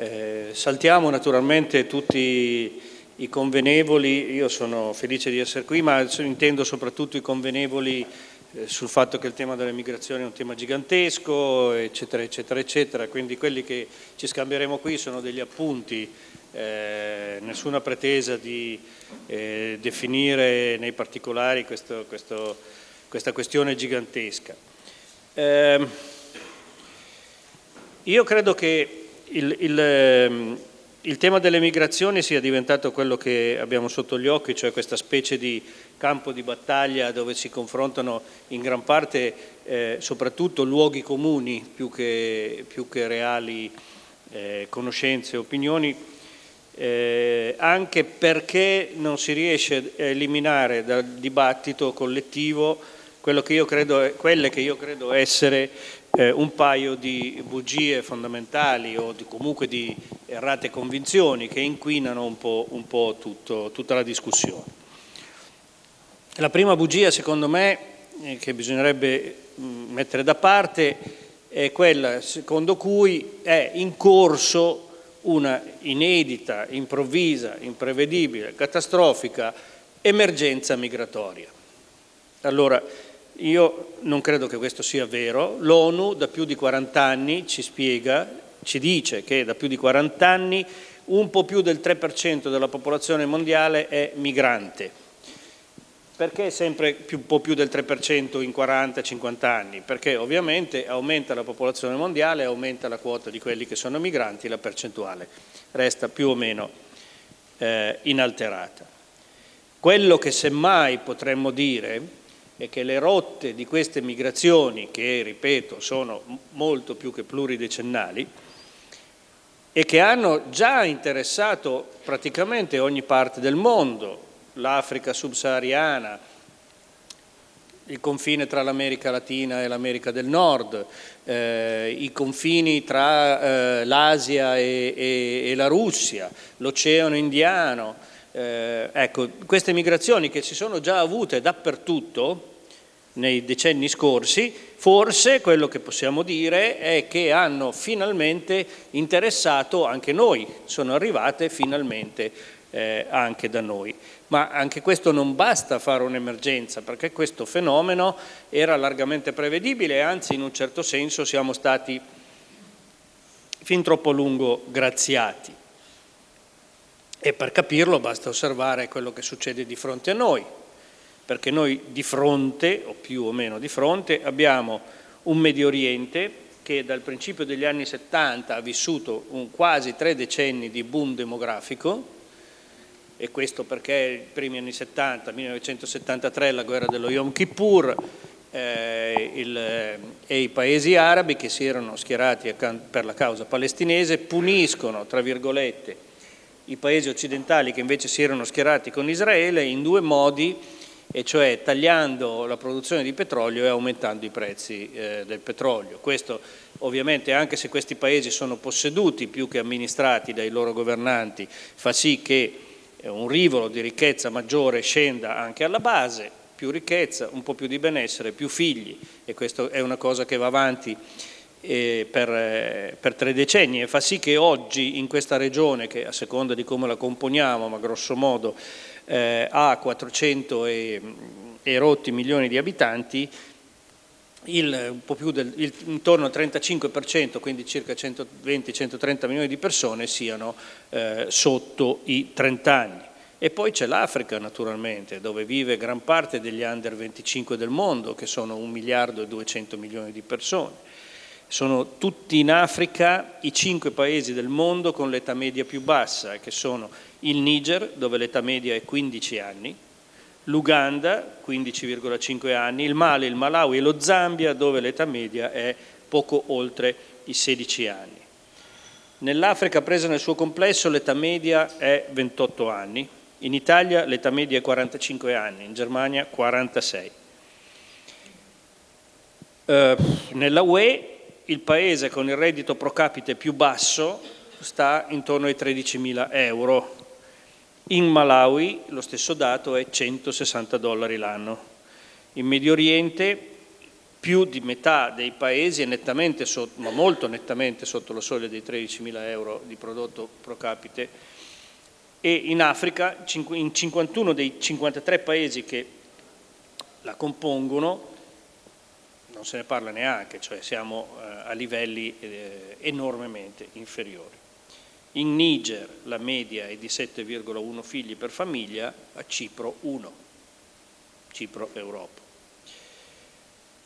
Eh, saltiamo naturalmente tutti i convenevoli, io sono felice di essere qui, ma intendo soprattutto i convenevoli eh, sul fatto che il tema delle migrazioni è un tema gigantesco, eccetera, eccetera, eccetera, quindi quelli che ci scambieremo qui sono degli appunti, eh, nessuna pretesa di eh, definire nei particolari questo, questo, questa questione gigantesca. Eh, io credo che il, il, ehm, il tema delle migrazioni sia diventato quello che abbiamo sotto gli occhi, cioè questa specie di campo di battaglia dove si confrontano in gran parte eh, soprattutto luoghi comuni più che, più che reali eh, conoscenze opinioni, eh, anche perché non si riesce a eliminare dal dibattito collettivo che credo, quelle che io credo essere eh, un paio di bugie fondamentali o di, comunque di errate convinzioni che inquinano un po', un po tutto, tutta la discussione. La prima bugia secondo me eh, che bisognerebbe mm, mettere da parte è quella secondo cui è in corso una inedita, improvvisa, imprevedibile, catastrofica emergenza migratoria. Allora, io non credo che questo sia vero. L'ONU da più di 40 anni ci spiega, ci dice che da più di 40 anni un po' più del 3% della popolazione mondiale è migrante. Perché sempre un po' più del 3% in 40-50 anni? Perché ovviamente aumenta la popolazione mondiale, aumenta la quota di quelli che sono migranti, la percentuale resta più o meno eh, inalterata. Quello che semmai potremmo dire è che le rotte di queste migrazioni, che ripeto sono molto più che pluridecennali, e che hanno già interessato praticamente ogni parte del mondo, l'Africa subsahariana, il confine tra l'America Latina e l'America del Nord, eh, i confini tra eh, l'Asia e, e, e, la Russia, l'Oceano Indiano, eh, ecco, queste migrazioni che si sono già avute dappertutto, nei decenni scorsi, forse quello che possiamo dire è che hanno finalmente interessato anche noi, sono arrivate finalmente eh, anche da noi. Ma anche questo non basta fare un'emergenza, perché questo fenomeno era largamente prevedibile anzi in un certo senso siamo stati fin troppo a lungo graziati. E per capirlo basta osservare quello che succede di fronte a noi, perché noi di fronte, o più o meno di fronte, abbiamo un Medio Oriente che dal principio degli anni 70 ha vissuto un quasi tre decenni di boom demografico, e questo perché i primi anni 70, 1973, la guerra dello Yom Kippur, eh, il, eh, e i paesi arabi che si erano schierati per la causa palestinese puniscono, tra virgolette, i paesi occidentali che invece si erano schierati con Israele in due modi e cioè tagliando la produzione di petrolio e aumentando i prezzi eh, del petrolio. Questo ovviamente anche se questi paesi sono posseduti più che amministrati dai loro governanti fa sì che eh, un rivolo di ricchezza maggiore scenda anche alla base, più ricchezza, un po' più di benessere, più figli e questa è una cosa che va avanti eh, per, eh, per, tre decenni e fa sì che oggi in questa regione, che a seconda di come la componiamo, ma grosso modo eh, ha 400 e, e, rotti milioni di abitanti, il, del, il, intorno al 35%, quindi circa 120-130 milioni di persone, siano eh, sotto i 30 anni. E poi c'è l'Africa naturalmente, dove vive gran parte degli under 25 del mondo, che sono 1 miliardo e 200 milioni di persone. Sono tutti in Africa i cinque paesi del mondo con l'età media più bassa, che sono il Niger, dove l'età media è 15 anni, l'Uganda, 15,5 anni, il Mali, il Malawi e lo Zambia, dove l'età media è poco oltre i 16 anni. Nell'Africa presa nel suo complesso l'età media è 28 anni, in Italia l'età media è 45 anni, in Germania 46. Eh, nella UE il paese con il reddito pro capite più basso sta intorno ai 13.000 euro. In Malawi lo stesso dato è 160 dollari l'anno. In Medio Oriente più di metà dei paesi è nettamente sotto, ma molto nettamente sotto la soglia dei 13.000 euro di prodotto pro capite e in Africa in 51 dei 53 paesi che la compongono non se ne parla neanche, cioè siamo eh, a livelli eh, enormemente inferiori. In Niger la media è di 7,1 figli per famiglia, a Cipro 1, Cipro Europa.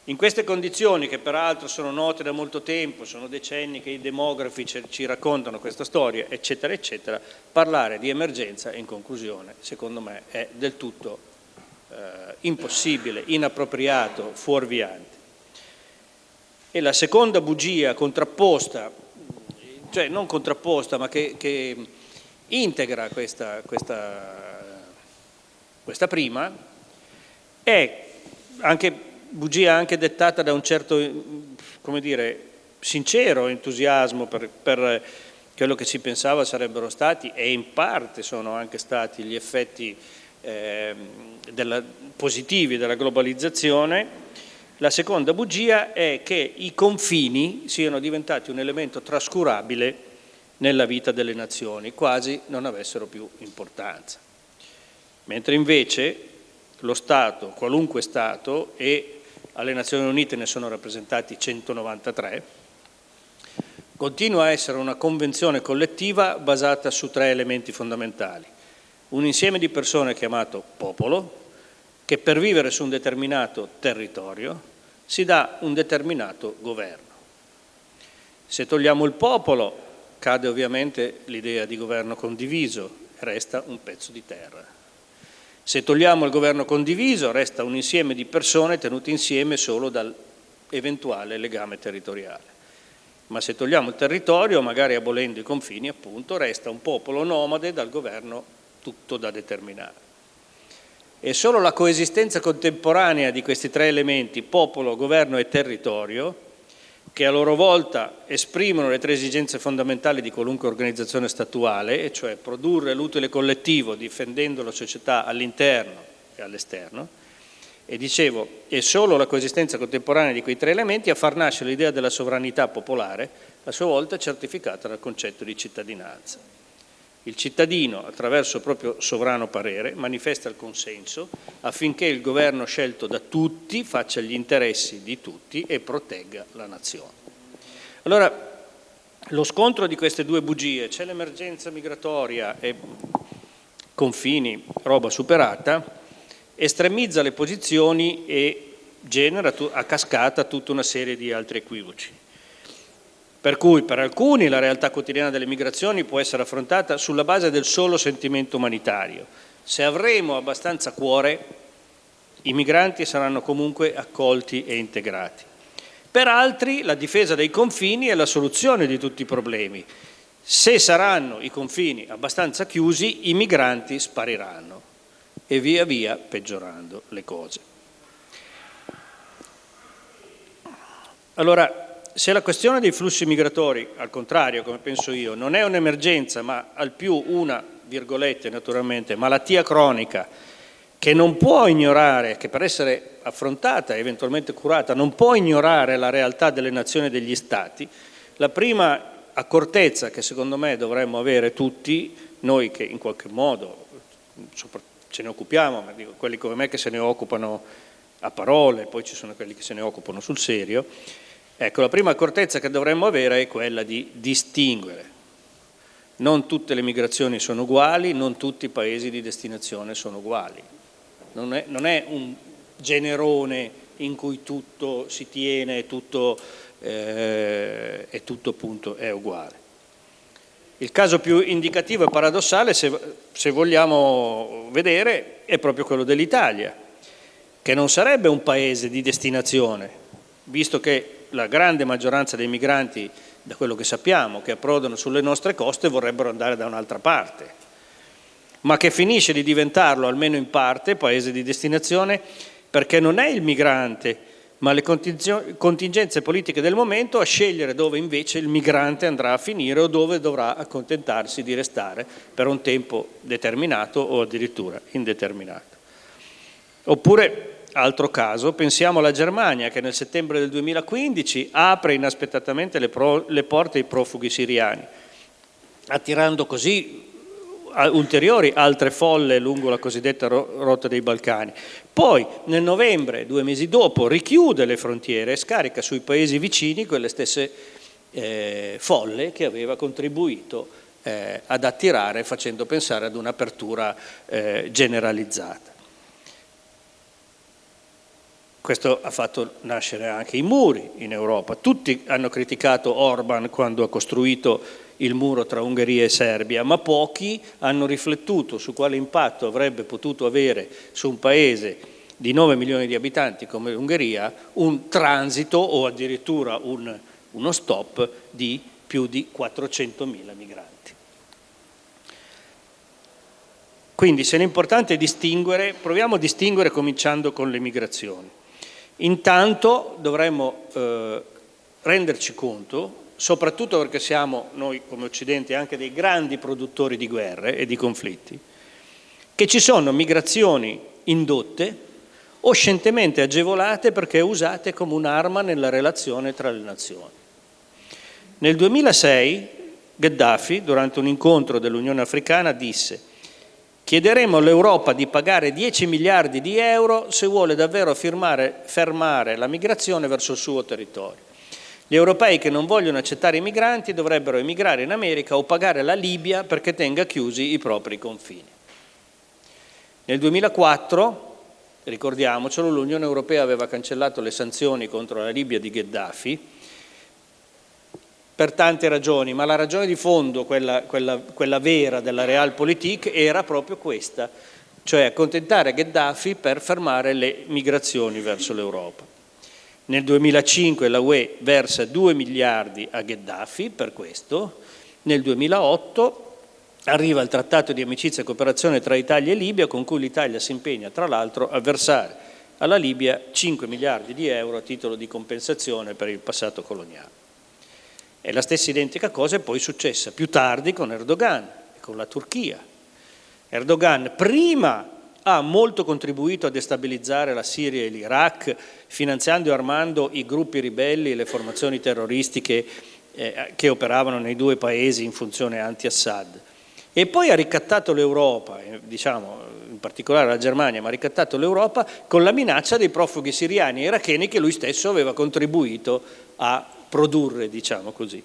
In queste condizioni, che peraltro sono note da molto tempo, sono decenni che i demografi ci raccontano questa storia, eccetera, eccetera, parlare di emergenza, in conclusione, secondo me, è del tutto eh, impossibile, inappropriato, fuorviante. E la seconda bugia contrapposta, cioè non contrapposta, ma che, che integra questa, questa, questa prima, è anche bugia anche dettata da un certo, come dire, sincero entusiasmo per, per quello che si pensava sarebbero stati e in parte sono anche stati gli effetti eh, della, positivi della globalizzazione. La seconda bugia è che i confini siano diventati un elemento trascurabile nella vita delle nazioni, quasi non avessero più importanza. Mentre invece lo Stato, qualunque Stato, e alle Nazioni Unite ne sono rappresentati 193, continua a essere una convenzione collettiva basata su tre elementi fondamentali. Un insieme di persone chiamato popolo, che per vivere su un determinato territorio si dà un determinato governo. Se togliamo il popolo cade ovviamente l'idea di governo condiviso resta un pezzo di terra. Se togliamo il governo condiviso resta un insieme di persone tenute insieme solo dall'eventuale legame territoriale. Ma se togliamo il territorio, magari abolendo i confini, appunto, resta un popolo nomade dal governo tutto da determinare. E solo la coesistenza contemporanea di questi tre elementi, popolo, governo e territorio, che a loro volta esprimono le tre esigenze fondamentali di qualunque organizzazione statuale, e cioè produrre l'utile collettivo difendendo la società all'interno e all'esterno, e dicevo, è solo la coesistenza contemporanea di quei tre elementi a far nascere l'idea della sovranità popolare, a sua volta certificata dal concetto di cittadinanza. Il cittadino, attraverso il proprio sovrano parere, manifesta il consenso affinché il governo scelto da tutti faccia gli interessi di tutti e protegga la nazione. Allora, lo scontro di queste due bugie, c'è l'emergenza migratoria e confini, roba superata, estremizza le posizioni e genera a cascata tutta una serie di altri equivoci. Per cui per alcuni la realtà quotidiana delle migrazioni può essere affrontata sulla base del solo sentimento umanitario. Se avremo abbastanza cuore, i migranti saranno comunque accolti e integrati. Per altri la difesa dei confini è la soluzione di tutti i problemi. Se saranno i confini abbastanza chiusi, i migranti spariranno e via via peggiorando le cose. Allora, se la questione dei flussi migratori, al contrario, come penso io, non è un'emergenza, ma al più una, virgolette naturalmente, malattia cronica che non può ignorare, che per essere affrontata e eventualmente curata, non può ignorare la realtà delle nazioni e degli stati, la prima accortezza che secondo me dovremmo avere tutti, noi che in qualche modo ce ne occupiamo, ma dico quelli come me che se ne occupano a parole, poi ci sono quelli che se ne occupano sul serio, Ecco, la prima accortezza che dovremmo avere è quella di distinguere. Non tutte le migrazioni sono uguali, non tutti i paesi di destinazione sono uguali. Non è, non è un generone in cui tutto si tiene e tutto, eh, tutto appunto è uguale. Il caso più indicativo e paradossale, se, se vogliamo vedere, è proprio quello dell'Italia, che non sarebbe un paese di destinazione, visto che la grande maggioranza dei migranti, da quello che sappiamo, che approdano sulle nostre coste vorrebbero andare da un'altra parte, ma che finisce di diventarlo, almeno in parte, paese di destinazione, perché non è il migrante, ma le contingenze politiche del momento a scegliere dove invece il migrante andrà a finire o dove dovrà accontentarsi di restare per un tempo determinato o addirittura indeterminato. Oppure altro caso, pensiamo alla Germania che nel settembre del 2015 apre inaspettatamente le, pro, le porte ai profughi siriani, attirando così ulteriori altre folle lungo la cosiddetta rotta dei Balcani. Poi nel novembre, due mesi dopo, richiude le frontiere e scarica sui paesi vicini quelle stesse eh, folle che aveva contribuito eh, ad attirare facendo pensare ad un'apertura eh, generalizzata. Questo ha fatto nascere anche i muri in Europa. Tutti hanno criticato Orban quando ha costruito il muro tra Ungheria e Serbia, ma pochi hanno riflettuto su quale impatto avrebbe potuto avere su un paese di 9 milioni di abitanti come l'Ungheria un transito o addirittura un, uno stop di più di 400 mila migranti. Quindi se l'importante è distinguere, proviamo a distinguere cominciando con le migrazioni. Intanto dovremmo eh, renderci conto, soprattutto perché siamo noi come Occidente anche dei grandi produttori di guerre e di conflitti, che ci sono migrazioni indotte o scientemente agevolate perché usate come un'arma nella relazione tra le nazioni. Nel 2006 Gheddafi, durante un incontro dell'Unione Africana, disse Chiederemo all'Europa di pagare 10 miliardi di euro se vuole davvero firmare, fermare la migrazione verso il suo territorio. Gli europei che non vogliono accettare i migranti dovrebbero emigrare in America o pagare la Libia perché tenga chiusi i propri confini. Nel 2004, ricordiamocelo, l'Unione Europea aveva cancellato le sanzioni contro la Libia di Gheddafi per tante ragioni, ma la ragione di fondo, quella, quella, quella vera della Realpolitik, era proprio questa, cioè accontentare Gheddafi per fermare le migrazioni verso l'Europa. Nel 2005 la UE versa 2 miliardi a Gheddafi per questo, nel 2008 arriva il trattato di amicizia e cooperazione tra Italia e Libia con cui l'Italia si impegna tra l'altro a versare alla Libia 5 miliardi di euro a titolo di compensazione per il passato coloniale. E la stessa identica cosa è poi successa più tardi con Erdogan e con la Turchia. Erdogan prima ha molto contribuito a destabilizzare la Siria e l'Iraq, finanziando e armando i gruppi ribelli e le formazioni terroristiche eh, che operavano nei due paesi in funzione anti-Assad. E poi ha ricattato l'Europa, eh, diciamo in particolare la Germania, ma ha ricattato l'Europa con la minaccia dei profughi siriani e iracheni che lui stesso aveva contribuito a produrre, diciamo così,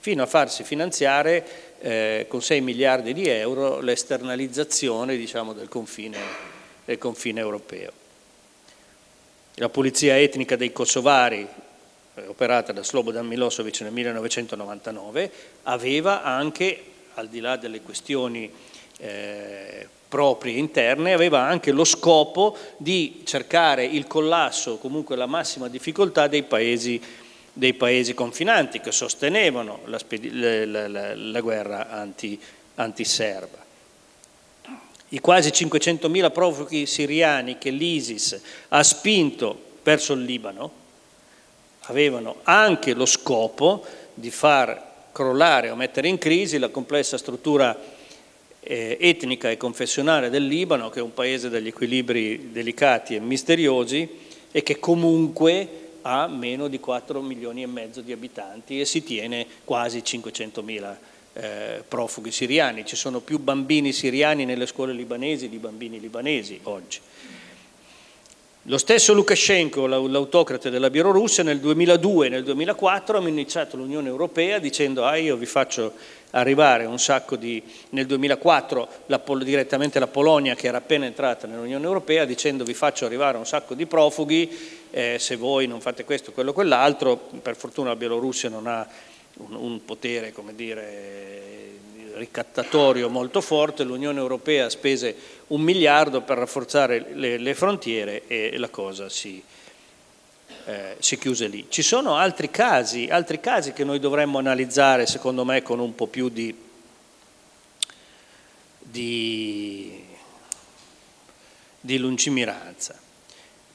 fino a farsi finanziare eh, con 6 miliardi di euro l'esternalizzazione diciamo, del, del confine europeo. La pulizia etnica dei kosovari, eh, operata da Slobodan Milosevic nel 1999, aveva anche, al di là delle questioni eh, proprie interne, aveva anche lo scopo di cercare il collasso, comunque la massima difficoltà dei paesi dei paesi confinanti che sostenevano la, la, la, la guerra anti, antiserba. I quasi 500.000 profughi siriani che l'ISIS ha spinto verso il Libano avevano anche lo scopo di far crollare o mettere in crisi la complessa struttura eh, etnica e confessionale del Libano, che è un paese dagli equilibri delicati e misteriosi e che comunque ha meno di 4 milioni e mezzo di abitanti e si tiene quasi 500 mila eh, profughi siriani. Ci sono più bambini siriani nelle scuole libanesi di bambini libanesi oggi. Lo stesso Lukashenko, l'autocrate della Bielorussia, nel 2002 e nel 2004 ha iniziato l'Unione Europea dicendo ah, io vi faccio arrivare un sacco di... nel 2004 la, direttamente la Polonia che era appena entrata nell'Unione Europea dicendo vi faccio arrivare un sacco di profughi eh, se voi non fate questo, quello, quell'altro, per fortuna la Bielorussia non ha un, un potere, come dire, ricattatorio molto forte, l'Unione Europea spese un miliardo per rafforzare le, le frontiere e la cosa si, eh, si, chiuse lì. Ci sono altri casi, altri casi che noi dovremmo analizzare secondo me con un po' più di, di, di lungimiranza.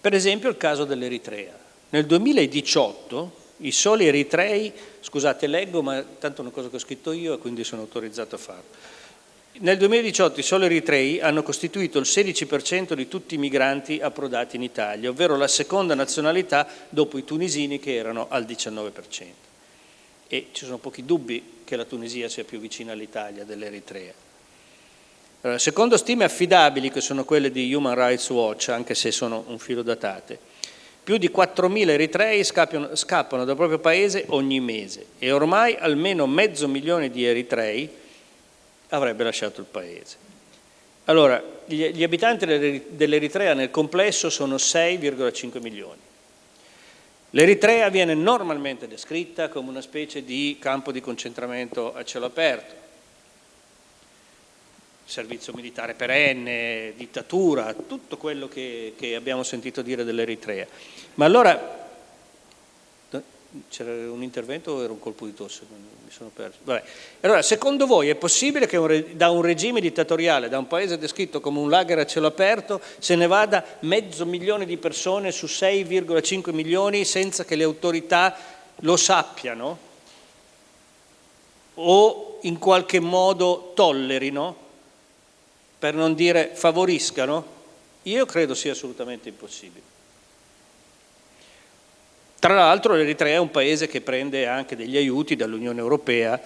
Per esempio il caso dell'Eritrea. Nel 2018 i soli eritrei, scusate leggo ma tanto è una cosa che ho scritto io e quindi sono autorizzato a farlo, Nel 2018 i soli eritrei hanno costituito il 16% di tutti i migranti approdati in Italia, ovvero la seconda nazionalità dopo i tunisini che erano al 19%. E ci sono pochi dubbi che la Tunisia sia più vicina all'Italia dell'Eritrea. Secondo stime affidabili, che sono quelle di Human Rights Watch, anche se sono un filo datate, più di 4.000 eritrei scappano, scappano dal proprio paese ogni mese e ormai almeno mezzo milione di eritrei avrebbe lasciato il paese. Allora, gli abitanti dell'Eritrea nel complesso sono 6,5 milioni. L'Eritrea viene normalmente descritta come una specie di campo di concentramento a cielo aperto, servizio militare perenne, dittatura, tutto quello che, che abbiamo sentito dire dell'Eritrea. Ma allora c'era un intervento o era un colpo di tosse? Mi sono perso. Vabbè. Allora, secondo voi è possibile che un da un regime dittatoriale, da un paese descritto come un lager a cielo aperto, se ne vada mezzo milione di persone su 6,5 milioni senza che le autorità lo sappiano o in qualche modo tollerino, per non dire favoriscano? Io credo sia assolutamente impossibile. Tra l'altro l'Eritrea è un paese che prende anche degli aiuti dall'Unione Europea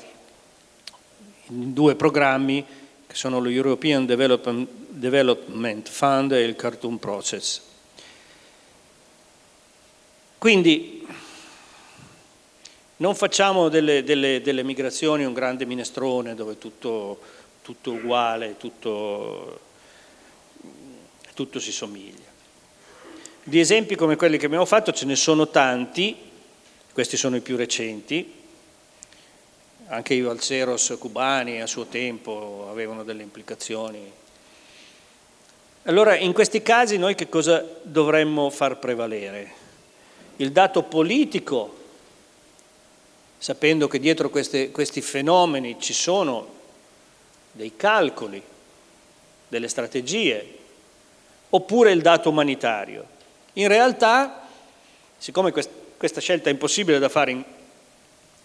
in due programmi che sono lo European Development Fund e il Khartoum Process. Quindi non facciamo delle, delle, delle migrazioni un grande minestrone dove tutto, tutto uguale, tutto, tutto si somiglia. Di esempi come quelli che abbiamo fatto ce ne sono tanti, questi sono i più recenti, anche i Valseros cubani a suo tempo avevano delle implicazioni. Allora in questi casi noi che cosa dovremmo far prevalere? Il dato politico, sapendo che dietro queste, questi fenomeni ci sono dei calcoli, delle strategie, oppure il dato umanitario. In realtà, siccome questa scelta è impossibile da fare in,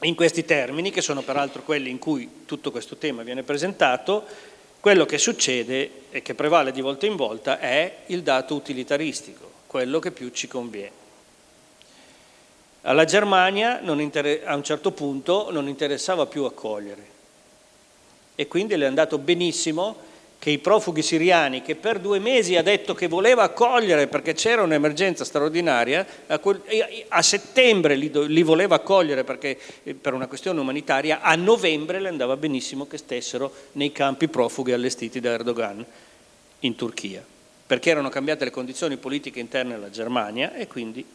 in questi termini, che sono peraltro quelli in cui tutto questo tema viene presentato, quello che succede e che prevale di volta in volta è il dato utilitaristico, quello che più ci conviene. Alla Germania a un certo punto non interessava più accogliere e quindi le è andato benissimo che i profughi siriani, che per due mesi ha detto che voleva accogliere perché c'era un'emergenza straordinaria, a, settembre li, voleva accogliere perché, eh, per una questione umanitaria, a novembre le andava benissimo che stessero nei campi profughi allestiti da Erdogan in Turchia, perché erano cambiate le condizioni politiche interne alla Germania e quindi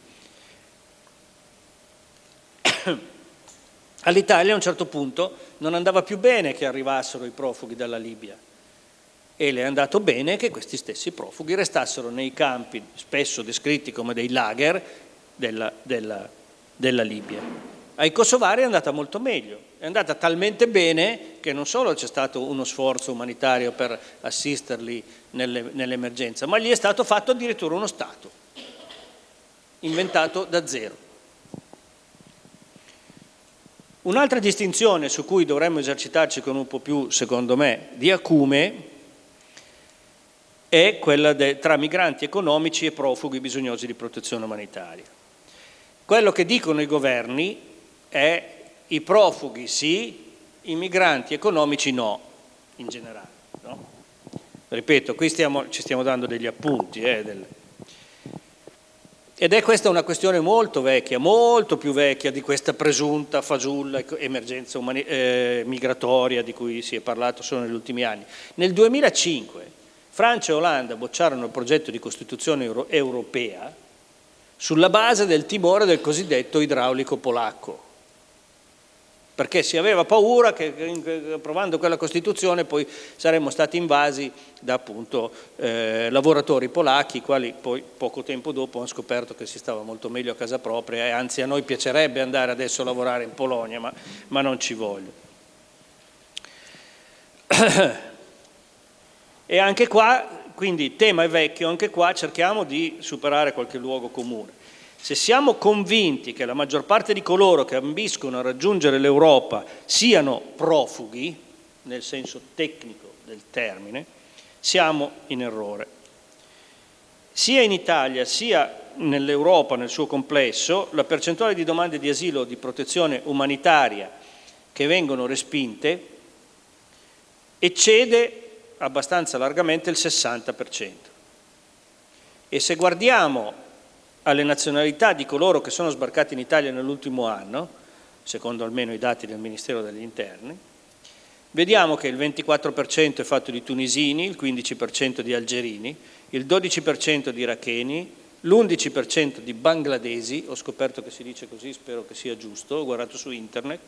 all'Italia a un certo punto non andava più bene che arrivassero i profughi dalla Libia e le è andato bene che questi stessi profughi restassero nei campi, spesso descritti come dei lager, della, della, della Libia. Ai kosovari è andata molto meglio, è andata talmente bene che non solo c'è stato uno sforzo umanitario per assisterli nell'emergenza, ma gli è stato fatto addirittura uno Stato, inventato da zero. Un'altra distinzione su cui dovremmo esercitarci con un po' più, secondo me, di acume è quella tra migranti economici e profughi bisognosi di protezione umanitaria. Quello che dicono i governi è i profughi sì, i migranti economici no, in generale. No? Ripeto, qui stiamo, ci stiamo dando degli appunti. Eh, del... Ed è questa una questione molto vecchia, molto più vecchia di questa presunta fasulla emergenza eh, migratoria di cui si è parlato solo negli ultimi anni. Nel 2005 Francia e Olanda bocciarono il progetto di Costituzione euro europea sulla base del timore del cosiddetto idraulico polacco, perché si aveva paura che approvando quella Costituzione poi saremmo stati invasi da appunto eh, lavoratori polacchi, i quali poi poco tempo dopo hanno scoperto che si stava molto meglio a casa propria e anzi a noi piacerebbe andare adesso a lavorare in Polonia, ma, ma non ci voglio. E anche qua, quindi il tema è vecchio, anche qua cerchiamo di superare qualche luogo comune. Se siamo convinti che la maggior parte di coloro che ambiscono a raggiungere l'Europa siano profughi, nel senso tecnico del termine, siamo in errore. Sia in Italia sia nell'Europa nel suo complesso la percentuale di domande di asilo o di protezione umanitaria che vengono respinte eccede abbastanza largamente il 60%. E se guardiamo alle nazionalità di coloro che sono sbarcati in Italia nell'ultimo anno, secondo almeno i dati del Ministero degli Interni, vediamo che il 24% è fatto di tunisini, il 15% di algerini, il 12% di iracheni, l'11% di bangladesi, ho scoperto che si dice così, spero che sia giusto, ho guardato su internet,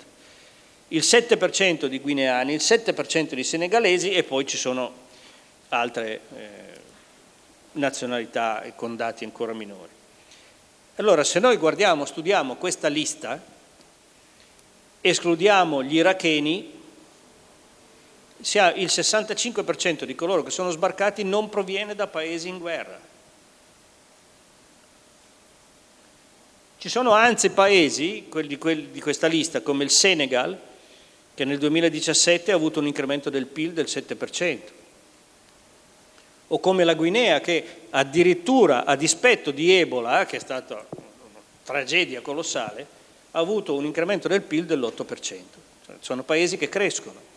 il 7% di guineani, il 7% di senegalesi e poi ci sono altre eh, nazionalità con dati ancora minori. Allora se noi guardiamo, studiamo questa lista, escludiamo gli iracheni, il 65% di coloro che sono sbarcati non proviene da paesi in guerra. Ci sono anzi paesi, quelli, di questa lista, come il Senegal, che nel 2017 ha avuto un incremento del PIL del 7%, o come la Guinea che addirittura a dispetto di Ebola, che è stata una tragedia colossale, ha avuto un incremento del PIL dell'8%. Cioè, sono paesi che crescono.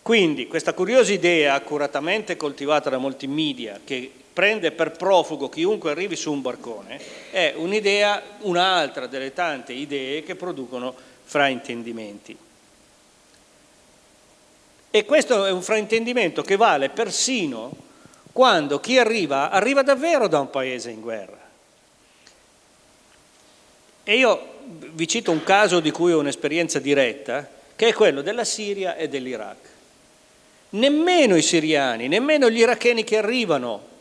Quindi questa curiosa idea, accuratamente coltivata da molti media, che prende per profugo chiunque arrivi su un barcone, è un'idea, un'altra delle tante idee che producono fraintendimenti. E questo è un fraintendimento che vale persino quando chi arriva, arriva davvero da un paese in guerra. E io vi cito un caso di cui ho un'esperienza diretta, che è quello della Siria e dell'Iraq nemmeno i siriani, nemmeno gli iracheni che arrivano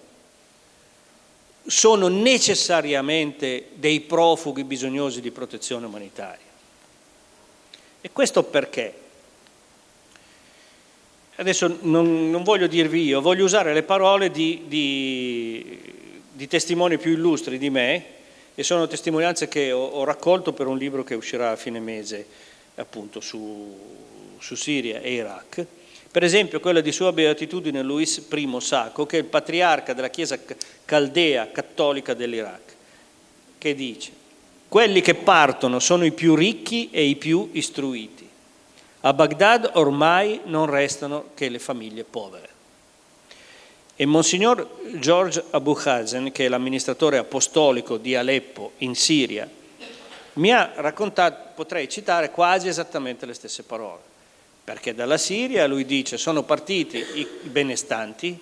sono necessariamente dei profughi bisognosi di protezione umanitaria. E questo perché? Adesso non, non voglio dirvi io, voglio usare le parole di, di, di, testimoni più illustri di me e sono testimonianze che ho, ho, raccolto per un libro che uscirà a fine mese appunto su, su Siria e Iraq per esempio quella di sua beatitudine Luis I Sacco, che è il patriarca della Chiesa caldea cattolica dell'Iraq, che dice quelli che partono sono i più ricchi e i più istruiti. A Baghdad ormai non restano che le famiglie povere. E Monsignor George Abu Hazen, che è l'amministratore apostolico di Aleppo in Siria, mi ha raccontato, potrei citare quasi esattamente le stesse parole perché dalla Siria lui dice sono partiti i benestanti,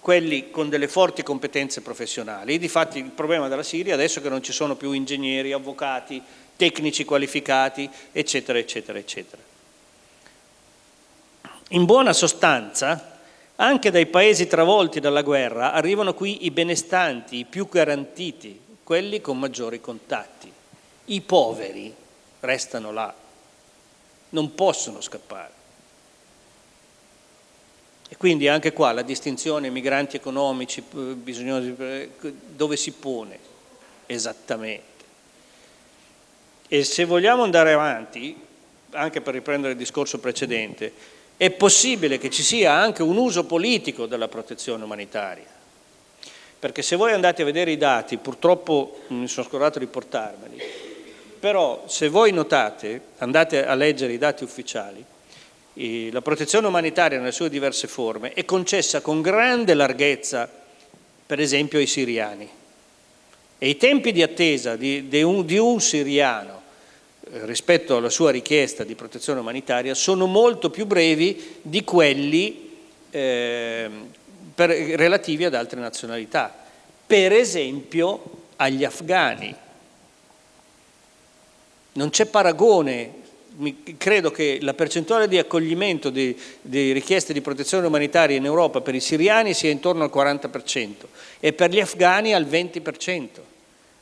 quelli con delle forti competenze professionali, difatti il problema della Siria adesso è che non ci sono più ingegneri, avvocati, tecnici qualificati, eccetera, eccetera, eccetera. In buona sostanza, anche dai paesi travolti dalla guerra arrivano qui i benestanti, i più garantiti, quelli con maggiori contatti. I poveri restano là non possono scappare. E quindi anche qua la distinzione migranti economici, eh, bisognosi, eh, dove si pone esattamente? E se vogliamo andare avanti, anche per riprendere il discorso precedente, è possibile che ci sia anche un uso politico della protezione umanitaria. Perché se voi andate a vedere i dati, purtroppo mi sono scordato di portarmeli, però se voi notate, andate a leggere i dati ufficiali, la protezione umanitaria nelle sue diverse forme è concessa con grande larghezza, per esempio, ai siriani. E i tempi di attesa di, di, un, di un siriano rispetto alla sua richiesta di protezione umanitaria sono molto più brevi di quelli eh, per, relativi ad altre nazionalità. Per esempio agli afghani, non c'è paragone, credo che la percentuale di accoglimento di, di, richieste di protezione umanitaria in Europa per i siriani sia intorno al 40% e per gli afghani al 20%.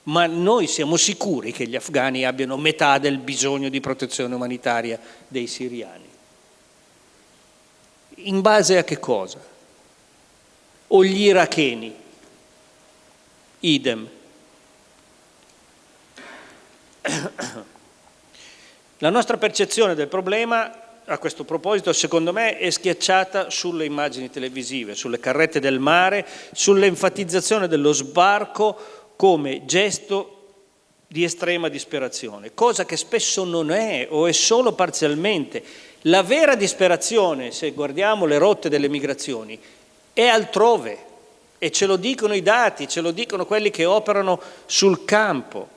Ma noi siamo sicuri che gli afghani abbiano metà del bisogno di protezione umanitaria dei siriani. In base a che cosa? O gli iracheni? Idem. La nostra percezione del problema a questo proposito secondo me è schiacciata sulle immagini televisive, sulle carrette del mare, sull'enfatizzazione dello sbarco come gesto di estrema disperazione, cosa che spesso non è o è solo parzialmente. La vera disperazione, se guardiamo le rotte delle migrazioni, è altrove e ce lo dicono i dati, ce lo dicono quelli che operano sul campo.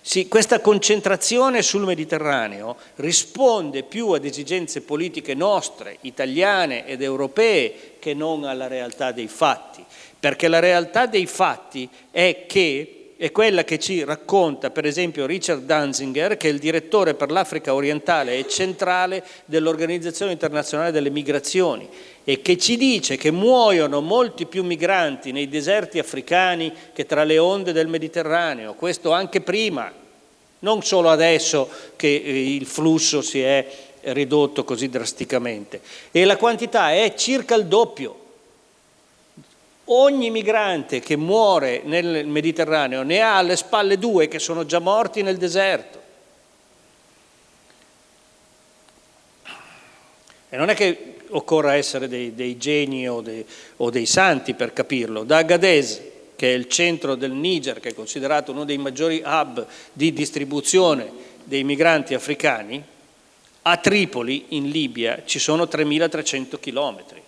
Sì, questa concentrazione sul Mediterraneo risponde più ad esigenze politiche nostre, italiane ed europee, che non alla realtà dei fatti, perché la realtà dei fatti è che è quella che ci racconta per esempio Richard Danzinger, che è il direttore per l'Africa orientale e centrale dell'Organizzazione internazionale delle migrazioni e che ci dice che muoiono molti più migranti nei deserti africani che tra le onde del Mediterraneo, questo anche prima, non solo adesso che eh, il flusso si è ridotto così drasticamente. E la quantità è circa il doppio Ogni migrante che muore nel Mediterraneo ne ha alle spalle due che sono già morti nel deserto. E non è che occorra essere dei, dei geni o dei, o dei, santi per capirlo. Da Agadez, che è il centro del Niger, che è considerato uno dei maggiori hub di distribuzione dei migranti africani, a Tripoli, in Libia, ci sono 3.300 chilometri.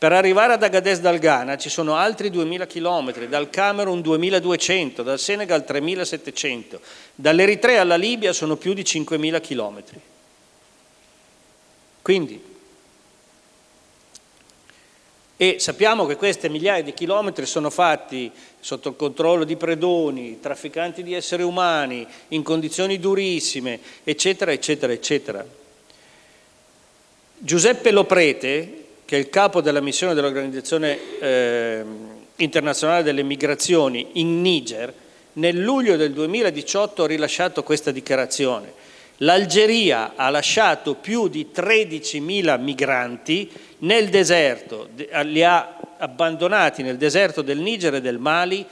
Per arrivare ad Agadez dal Ghana ci sono altri 2.000 km, dal Camerun 2.200, dal Senegal 3.700, dall'Eritrea alla Libia sono più di 5.000 km. Quindi, e sappiamo che queste migliaia di chilometri sono fatti sotto il controllo di predoni, trafficanti di esseri umani, in condizioni durissime, eccetera, eccetera, eccetera. Giuseppe Loprete, che è il capo della missione dell'Organizzazione eh, internazionale delle migrazioni in Niger, nel luglio del 2018 ha rilasciato questa dichiarazione. L'Algeria ha lasciato più di 13.000 migranti nel deserto, li ha abbandonati nel deserto del Niger e del Mali,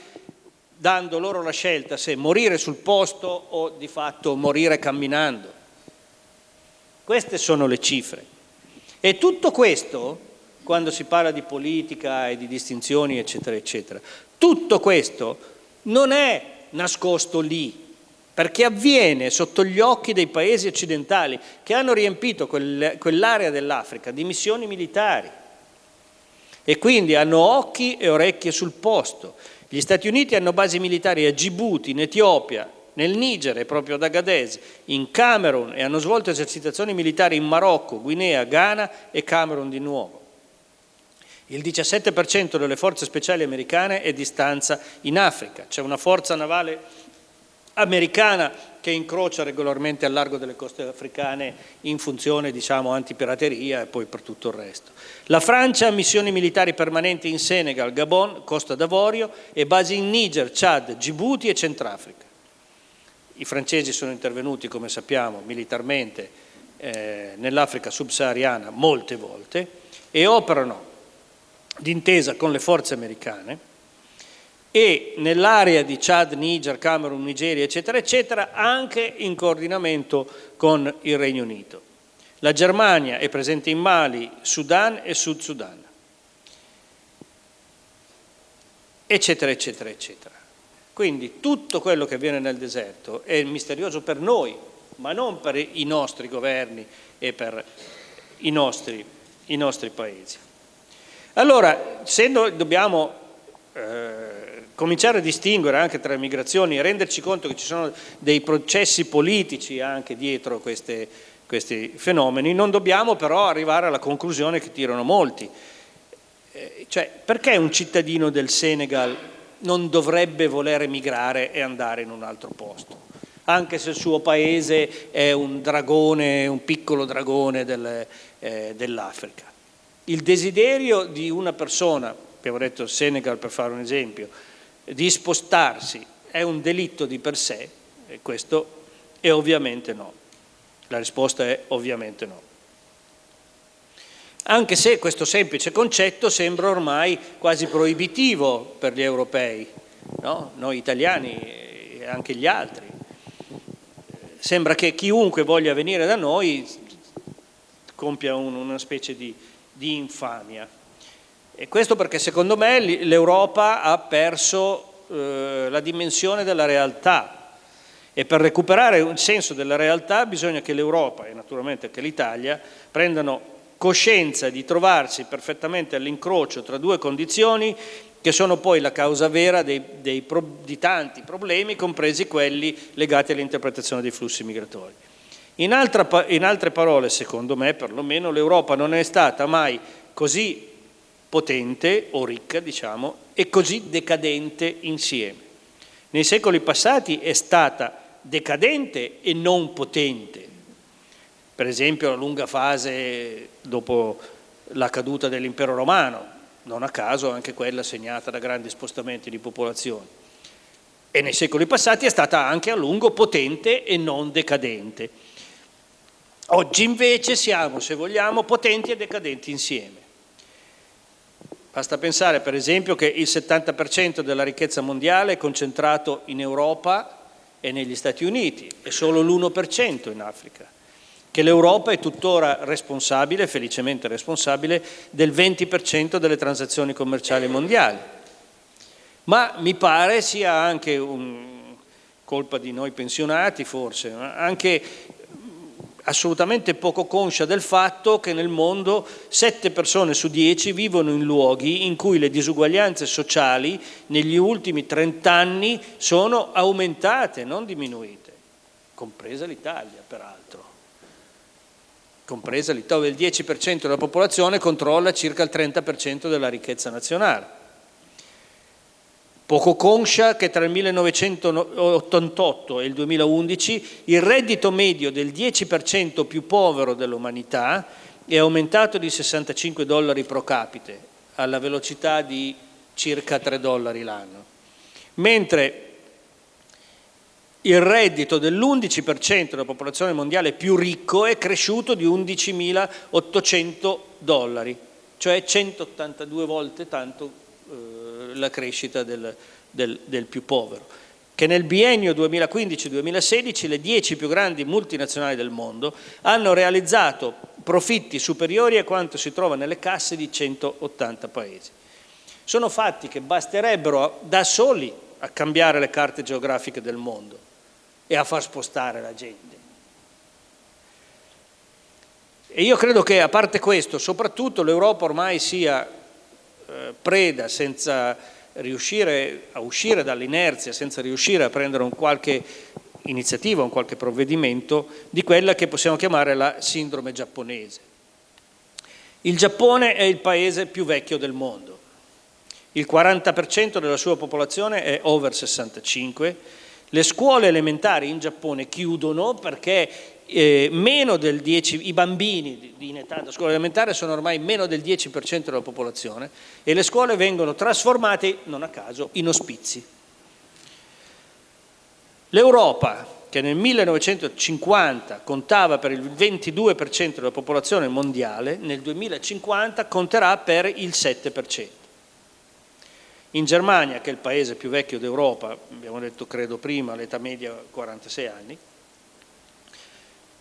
dando loro la scelta se morire sul posto o di fatto morire camminando. Queste sono le cifre. E tutto questo quando si parla di politica e di distinzioni, eccetera, eccetera. Tutto questo non è nascosto lì, perché avviene sotto gli occhi dei paesi occidentali che hanno riempito quell'area dell'Africa di missioni militari e quindi hanno occhi e orecchie sul posto. Gli Stati Uniti hanno basi militari a Djibouti, in Etiopia, nel Niger e proprio ad Agadez, in Camerun e hanno svolto esercitazioni militari in Marocco, Guinea, Ghana e Camerun di nuovo. Il 17% delle forze speciali americane è di stanza in Africa. C'è una forza navale americana che incrocia regolarmente al largo delle coste africane in funzione diciamo, antipirateria e poi per tutto il resto. La Francia ha missioni militari permanenti in Senegal, Gabon, Costa d'Avorio e basi in Niger, Chad, Djibouti e Centrafrica. I francesi sono intervenuti, come sappiamo, militarmente eh, nell'Africa subsahariana molte volte e operano d'intesa con le forze americane e nell'area di Chad, Niger, Camerun, Nigeria, eccetera, eccetera, anche in coordinamento con il Regno Unito. La Germania è presente in Mali, Sudan e Sud Sudan, eccetera, eccetera, eccetera. Quindi tutto quello che avviene nel deserto è misterioso per noi, ma non per i nostri governi e per i nostri, i nostri paesi. Allora, se noi dobbiamo eh, cominciare a distinguere anche tra le migrazioni e renderci conto che ci sono dei processi politici anche dietro queste, questi fenomeni, non dobbiamo però arrivare alla conclusione che tirano molti. Eh, cioè, perché un cittadino del Senegal non dovrebbe voler emigrare e andare in un altro posto? Anche se il suo paese è un dragone, un piccolo dragone del, eh, dell'Africa il desiderio di una persona, abbiamo detto Senegal per fare un esempio, di spostarsi è un delitto di per sé? E questo è ovviamente no. La risposta è ovviamente no. Anche se questo semplice concetto sembra ormai quasi proibitivo per gli europei, no? noi italiani e anche gli altri. sembra che chiunque voglia venire da noi compia un, una specie di, di infamia. E questo perché secondo me l'Europa ha perso eh, la dimensione della realtà e per recuperare un senso della realtà bisogna che l'Europa e naturalmente anche l'Italia prendano coscienza di trovarsi perfettamente all'incrocio tra due condizioni che sono poi la causa vera dei, dei, di tanti problemi, compresi quelli legati all'interpretazione dei flussi migratori. In, altra, in altre parole, secondo me perlomeno, l'Europa non è stata mai così potente o ricca, diciamo, e così decadente insieme. Nei secoli passati è stata decadente e non potente, per esempio la lunga fase dopo la caduta dell'impero romano, non a caso anche quella segnata da grandi spostamenti di popolazione. E nei secoli passati è stata anche a lungo potente e non decadente. Oggi invece siamo, se vogliamo, potenti e decadenti insieme. Basta pensare per esempio che il 70% della ricchezza mondiale è concentrato in Europa e negli Stati Uniti e solo l'1% in Africa che l'Europa è tuttora responsabile, felicemente responsabile, del 20% delle transazioni commerciali mondiali. Ma mi pare sia anche un, colpa di noi pensionati forse, anche assolutamente poco conscia del fatto che nel mondo 7 persone su 10 vivono in luoghi in cui le disuguaglianze sociali negli ultimi 30 anni sono aumentate, non diminuite, compresa l'Italia peraltro compresa l'Italia, il 10% della popolazione controlla circa il 30% della ricchezza nazionale. Poco conscia che tra il 1988 e il 2011 il reddito medio del 10% più povero dell'umanità è aumentato di 65 dollari pro capite, alla velocità di circa 3 dollari l'anno, mentre il reddito dell'11% della popolazione mondiale più ricco è cresciuto di 11.800 dollari, cioè 182 volte tanto la crescita del, del, del più povero che nel biennio 2015-2016 le 10 più grandi multinazionali del mondo hanno realizzato profitti superiori a quanto si trova nelle casse di 180 paesi. Sono fatti che basterebbero da soli a cambiare le carte geografiche del mondo e a far spostare la gente. E io credo che a parte questo, soprattutto l'Europa ormai sia preda senza riuscire a uscire dall'inerzia, senza riuscire a prendere un qualche iniziativa, un qualche provvedimento di quella che possiamo chiamare la sindrome giapponese. Il Giappone è il paese più vecchio del mondo, il 40% della sua popolazione è over 65 le scuole elementari in Giappone chiudono perché eh, meno del 10, i bambini in età da scuola elementare sono ormai meno del 10% della popolazione e le scuole vengono trasformate, non a caso, in ospizi. L'Europa, che nel 1950 contava per il 22% della popolazione mondiale, nel 2050 conterà per il 7%. In Germania, che è il paese più vecchio d'Europa, abbiamo detto credo prima, l'età media 46 anni,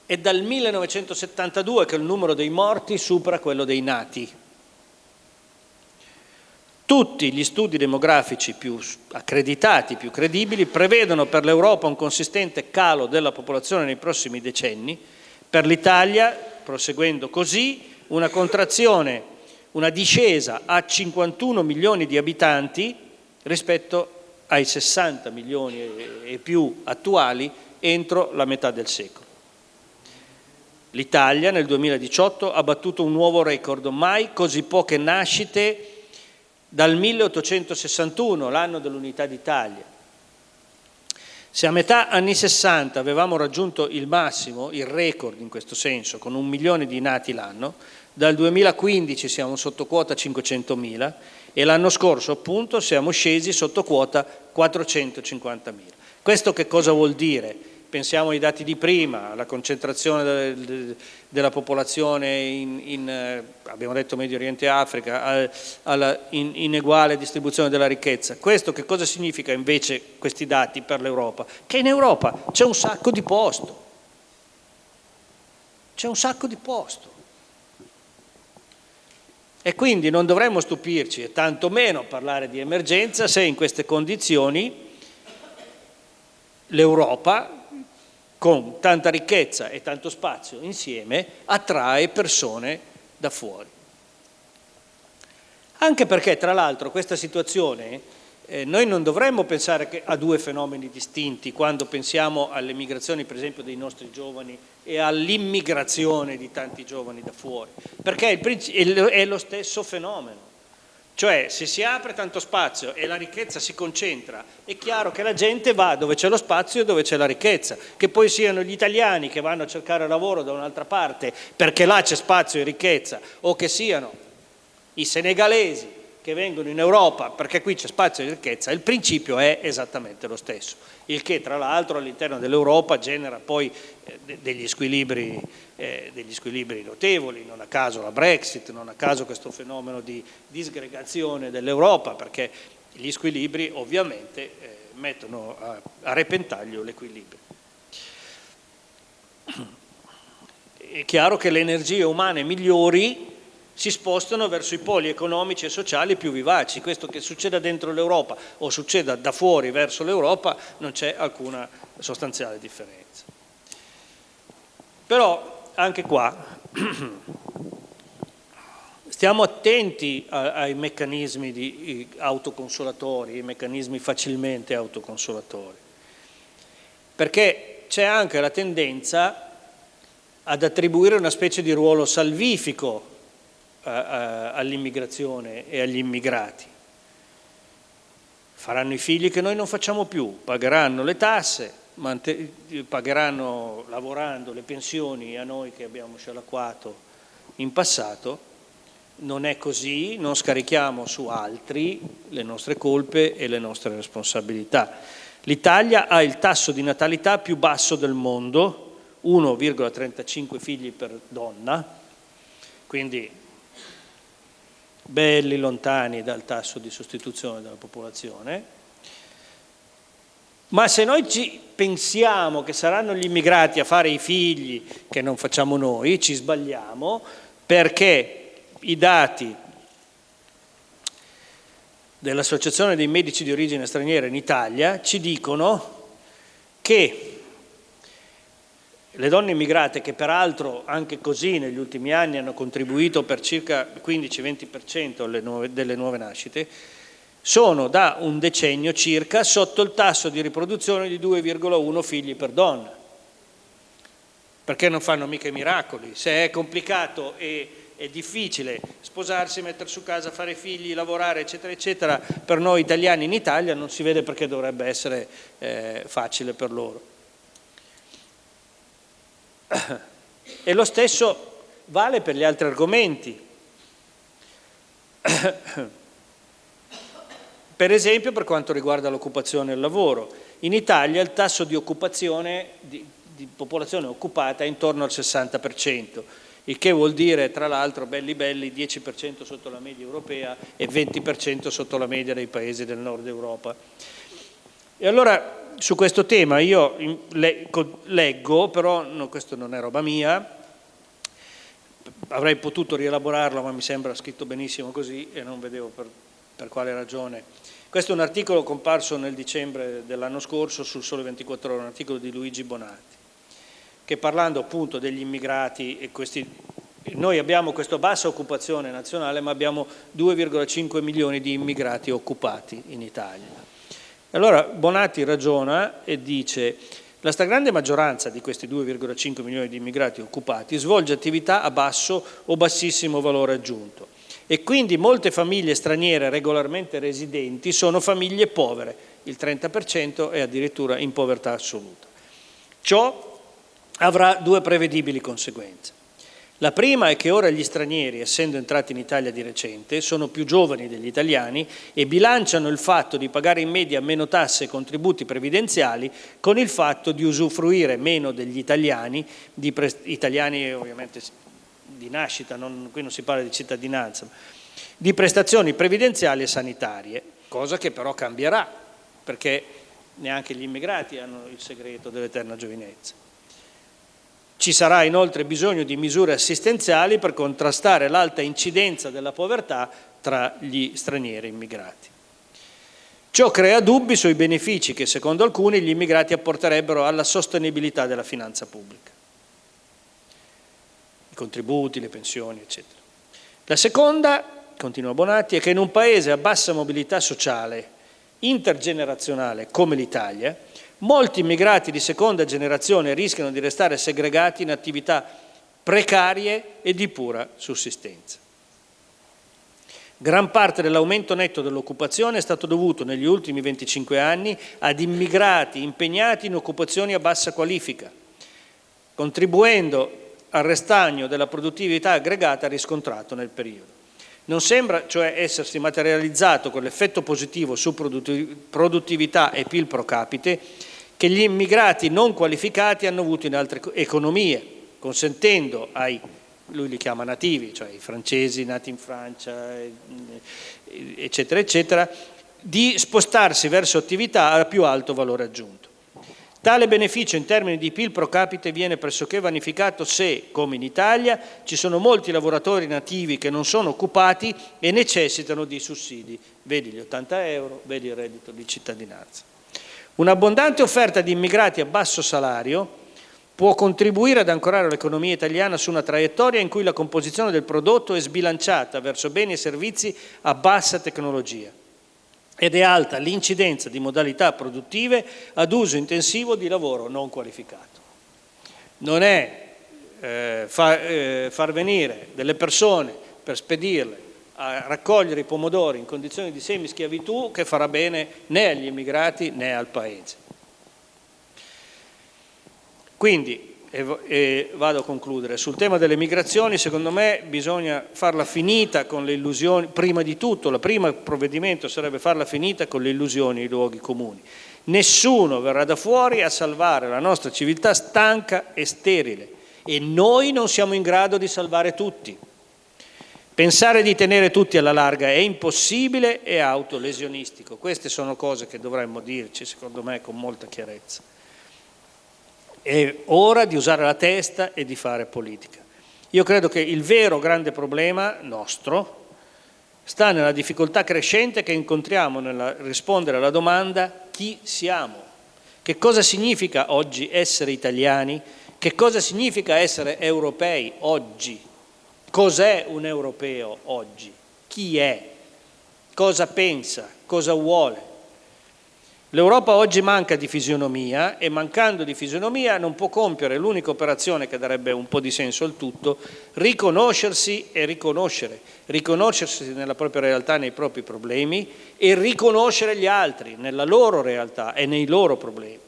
è dal 1972 che il numero dei morti supera quello dei nati. Tutti gli studi demografici più accreditati, più credibili, prevedono per l'Europa un consistente calo della popolazione nei prossimi decenni, per l'Italia, proseguendo così, una contrazione una discesa a 51 milioni di abitanti rispetto ai 60 milioni e più attuali entro la metà del secolo. L'Italia nel 2018 ha battuto un nuovo record, mai così poche nascite dal 1861, l'anno dell'unità d'Italia. Se a metà anni 60 avevamo raggiunto il massimo, il record in questo senso, con un milione di nati l'anno, dal 2015 siamo sotto quota 500.000 e l'anno scorso appunto siamo scesi sotto quota 450.000. Questo che cosa vuol dire? Pensiamo ai dati di prima, alla concentrazione della popolazione in, in eh, abbiamo detto Medio Oriente e Africa, alla ineguale distribuzione della ricchezza. Questo che cosa significa invece questi dati per l'Europa? Che in Europa c'è un sacco di posto c'è un sacco di posto. E quindi non dovremmo stupirci e tantomeno parlare di emergenza se in queste condizioni l'Europa, con tanta ricchezza e tanto spazio insieme, attrae persone da fuori. Anche perché, tra l'altro, questa situazione eh, noi non dovremmo pensare a due fenomeni distinti quando pensiamo alle migrazioni, per esempio, dei nostri giovani e all'immigrazione di tanti giovani da fuori, perché è lo stesso fenomeno. Cioè, se si apre tanto spazio e la ricchezza si concentra, è chiaro che la gente va dove c'è lo spazio e dove c'è la ricchezza. Che poi siano gli italiani che vanno a cercare lavoro da un'altra parte perché là c'è spazio e ricchezza, o che siano i senegalesi che vengono in Europa perché qui c'è spazio e ricchezza, il principio è esattamente lo stesso, il che tra l'altro all'interno dell'Europa genera poi eh, degli, squilibri, eh, degli, squilibri, notevoli, non a caso la Brexit, non a caso questo fenomeno di disgregazione dell'Europa, perché gli squilibri ovviamente eh, mettono a, a repentaglio l'equilibrio. È chiaro che le energie umane migliori si spostano verso i poli economici e sociali più vivaci. Questo che succeda dentro l'Europa o succeda da fuori verso l'Europa non c'è alcuna sostanziale differenza. Però anche qua stiamo attenti ai meccanismi di autoconsolatori, ai meccanismi facilmente autoconsolatori, perché c'è anche la tendenza ad attribuire una specie di ruolo salvifico all'immigrazione e agli immigrati. Faranno i figli che noi non facciamo più, pagheranno le tasse, pagheranno lavorando le pensioni a noi che abbiamo scialacquato in passato, non è così, non scarichiamo su altri le nostre colpe e le nostre responsabilità. L'Italia ha il tasso di natalità più basso del mondo, 1,35 figli per donna, quindi belli lontani dal tasso di sostituzione della popolazione, ma se noi ci pensiamo che saranno gli immigrati a fare i figli che non facciamo noi, ci sbagliamo perché i dati dell'Associazione dei medici di origine straniera in Italia ci dicono che le donne immigrate, che peraltro anche così negli ultimi anni hanno contribuito per circa 15-20% delle nuove nascite, sono da un decennio circa sotto il tasso di riproduzione di 2,1 figli per donna. Perché non fanno mica i miracoli? Se è complicato e è difficile sposarsi, mettere su casa, fare figli, lavorare, eccetera, eccetera, per noi italiani in Italia non si vede perché dovrebbe essere eh, facile per loro. E lo stesso vale per gli altri argomenti. Per esempio per quanto riguarda l'occupazione e il lavoro. In Italia il tasso di occupazione di, di popolazione occupata è intorno al 60%, il che vuol dire tra l'altro belli belli 10% sotto la media europea e 20% sotto la media dei paesi del nord Europa. E allora su questo tema io leggo, però no, questo non è roba mia, avrei potuto rielaborarlo ma mi sembra scritto benissimo così e non vedevo per, per quale ragione. Questo è un articolo comparso nel dicembre dell'anno scorso sul Sole 24 Ore, un articolo di Luigi Bonatti, che parlando appunto degli immigrati e questi noi abbiamo questa bassa occupazione nazionale ma abbiamo 2,5 milioni di immigrati occupati in Italia. Allora Bonatti ragiona e dice la stragrande maggioranza di questi 2,5 milioni di immigrati occupati svolge attività a basso o bassissimo valore aggiunto e quindi molte famiglie straniere regolarmente residenti sono famiglie povere, il 30% è addirittura in povertà assoluta. Ciò avrà due prevedibili conseguenze. La prima è che ora gli stranieri, essendo entrati in Italia di recente, sono più giovani degli italiani e bilanciano il fatto di pagare in media meno tasse e contributi previdenziali con il fatto di usufruire meno degli italiani, di italiani ovviamente di nascita, non, qui non si parla di cittadinanza, di prestazioni previdenziali e sanitarie, cosa che però cambierà, perché neanche gli immigrati hanno il segreto dell'eterna giovinezza. Ci sarà inoltre bisogno di misure assistenziali per contrastare l'alta incidenza della povertà tra gli stranieri immigrati. Ciò crea dubbi sui benefici che secondo alcuni gli immigrati apporterebbero alla sostenibilità della finanza pubblica. I contributi, le pensioni, eccetera. La seconda, continua Bonatti, è che in un paese a bassa mobilità sociale, intergenerazionale come l'Italia, molti immigrati di seconda generazione rischiano di restare segregati in attività precarie e di pura sussistenza. Gran parte dell'aumento netto dell'occupazione è stato dovuto negli ultimi 25 anni ad immigrati impegnati in occupazioni a bassa qualifica, contribuendo al restagno della produttività aggregata riscontrato nel periodo. Non sembra cioè essersi materializzato quell'effetto positivo su produttività e PIL pro capite che gli immigrati non qualificati hanno avuto in altre economie, consentendo ai lui li chiama nativi, cioè i francesi nati in Francia, eccetera, eccetera, di spostarsi verso attività a più alto valore aggiunto. Tale beneficio in termini di PIL pro capite viene pressoché vanificato se, come in Italia, ci sono molti lavoratori nativi che non sono occupati e necessitano di sussidi, vedi gli 80 euro, vedi il reddito di cittadinanza. Un'abbondante offerta di immigrati a basso salario può contribuire ad ancorare l'economia italiana su una traiettoria in cui la composizione del prodotto è sbilanciata verso beni e servizi a bassa tecnologia ed è alta l'incidenza di modalità produttive ad uso intensivo di lavoro non qualificato. Non è eh, fa, eh, far venire delle persone per spedirle a raccogliere i pomodori in condizioni di semischiavitù che farà bene né agli immigrati né al Paese. Quindi, e, vado a concludere, sul tema delle migrazioni secondo me bisogna farla finita con le illusioni, prima di tutto, il primo provvedimento sarebbe farla finita con le illusioni e i luoghi comuni. Nessuno verrà da fuori a salvare la nostra civiltà stanca e sterile e noi non siamo in grado di salvare tutti. Pensare di tenere tutti alla larga è impossibile e autolesionistico. Queste sono cose che dovremmo dirci, secondo me, con molta chiarezza. È ora di usare la testa e di fare politica. Io credo che il vero grande problema nostro sta nella difficoltà crescente che incontriamo nel rispondere alla domanda chi siamo, che cosa significa oggi essere italiani, che cosa significa essere europei oggi, cos'è un europeo oggi, chi è, cosa pensa, cosa vuole. L'Europa oggi manca di fisionomia e mancando di fisionomia non può compiere l'unica operazione che darebbe un po' di senso al tutto, riconoscersi e riconoscere, riconoscersi nella propria realtà, nei propri problemi e riconoscere gli altri nella loro realtà e nei loro problemi.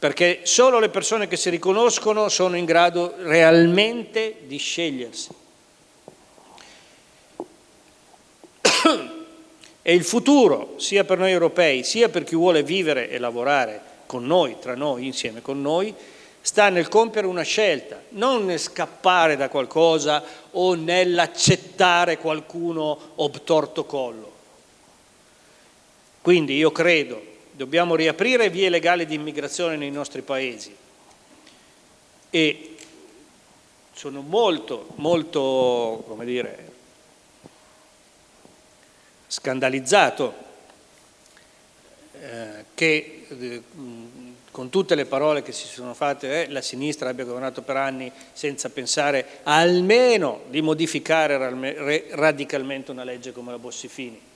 Perché solo le persone che si riconoscono sono in grado realmente di scegliersi. E il futuro, sia per noi europei, sia per chi vuole vivere e lavorare con noi, tra noi, insieme con noi, sta nel compiere una scelta, non nel scappare da qualcosa o nell'accettare qualcuno obtorto collo. Quindi io credo dobbiamo riaprire vie legali di immigrazione nei nostri paesi. E sono molto, molto, come dire, scandalizzato eh, che eh, con tutte le parole che si sono fatte eh, la sinistra abbia governato per anni senza pensare almeno di modificare radicalmente una legge come la Bossifini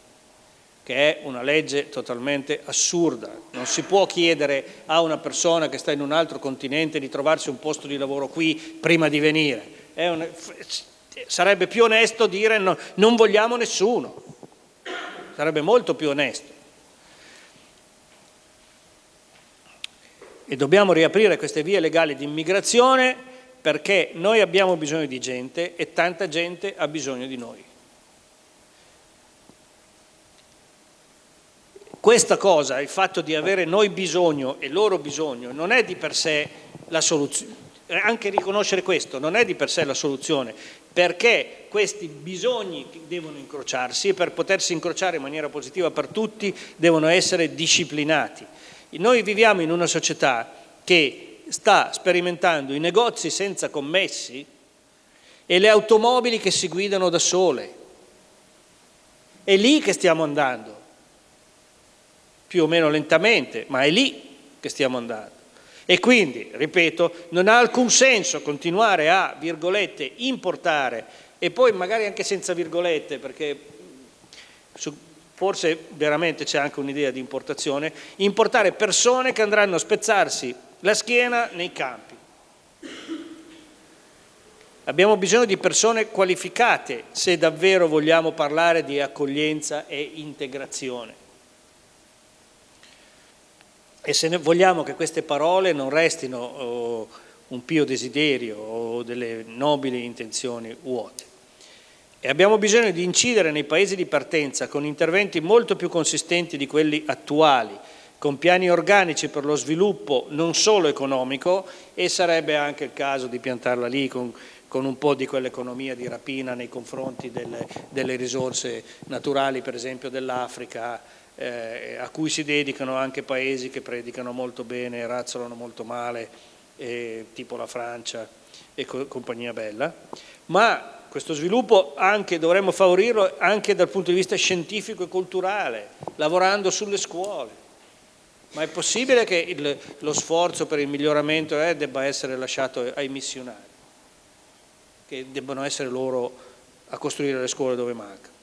che è una legge totalmente assurda. Non si può chiedere a una persona che sta in un altro continente di trovarsi un posto di lavoro qui prima di venire. Un... sarebbe più onesto dire no, non vogliamo nessuno sarebbe molto più onesto. E dobbiamo riaprire queste vie legali di immigrazione perché noi abbiamo bisogno di gente e tanta gente ha bisogno di noi. Questa cosa, il fatto di avere noi bisogno e loro bisogno, non è di per sé la soluzione, anche riconoscere questo non è di per sé la soluzione, perché questi bisogni devono incrociarsi e per potersi incrociare in maniera positiva per tutti devono essere disciplinati. Noi viviamo in una società che sta sperimentando i negozi senza commessi e le automobili che si guidano da sole. È lì che stiamo andando, più o meno lentamente, ma è lì che stiamo andando. E quindi, ripeto, non ha alcun senso continuare a, virgolette, importare e poi magari anche senza virgolette, perché su, forse veramente c'è anche un'idea di importazione, importare persone che andranno a spezzarsi la schiena nei campi. Abbiamo bisogno di persone qualificate se davvero vogliamo parlare di accoglienza e integrazione. E se vogliamo che queste parole non restino oh, un pio desiderio o delle nobili intenzioni vuote. E abbiamo bisogno di incidere nei paesi di partenza con interventi molto più consistenti di quelli attuali, con piani organici per lo sviluppo non solo economico e sarebbe anche il caso di piantarla lì con, con un po' di quell'economia di rapina nei confronti delle, delle risorse naturali, per esempio dell'Africa, eh, a cui si dedicano anche paesi che predicano molto bene e razzolano molto male, eh, tipo la Francia e co compagnia bella, ma questo sviluppo anche, dovremmo favorirlo anche dal punto di vista scientifico e culturale, lavorando sulle scuole. Ma è possibile che il, lo sforzo per il miglioramento eh, debba essere lasciato ai missionari, che debbano essere loro a costruire le scuole dove manca.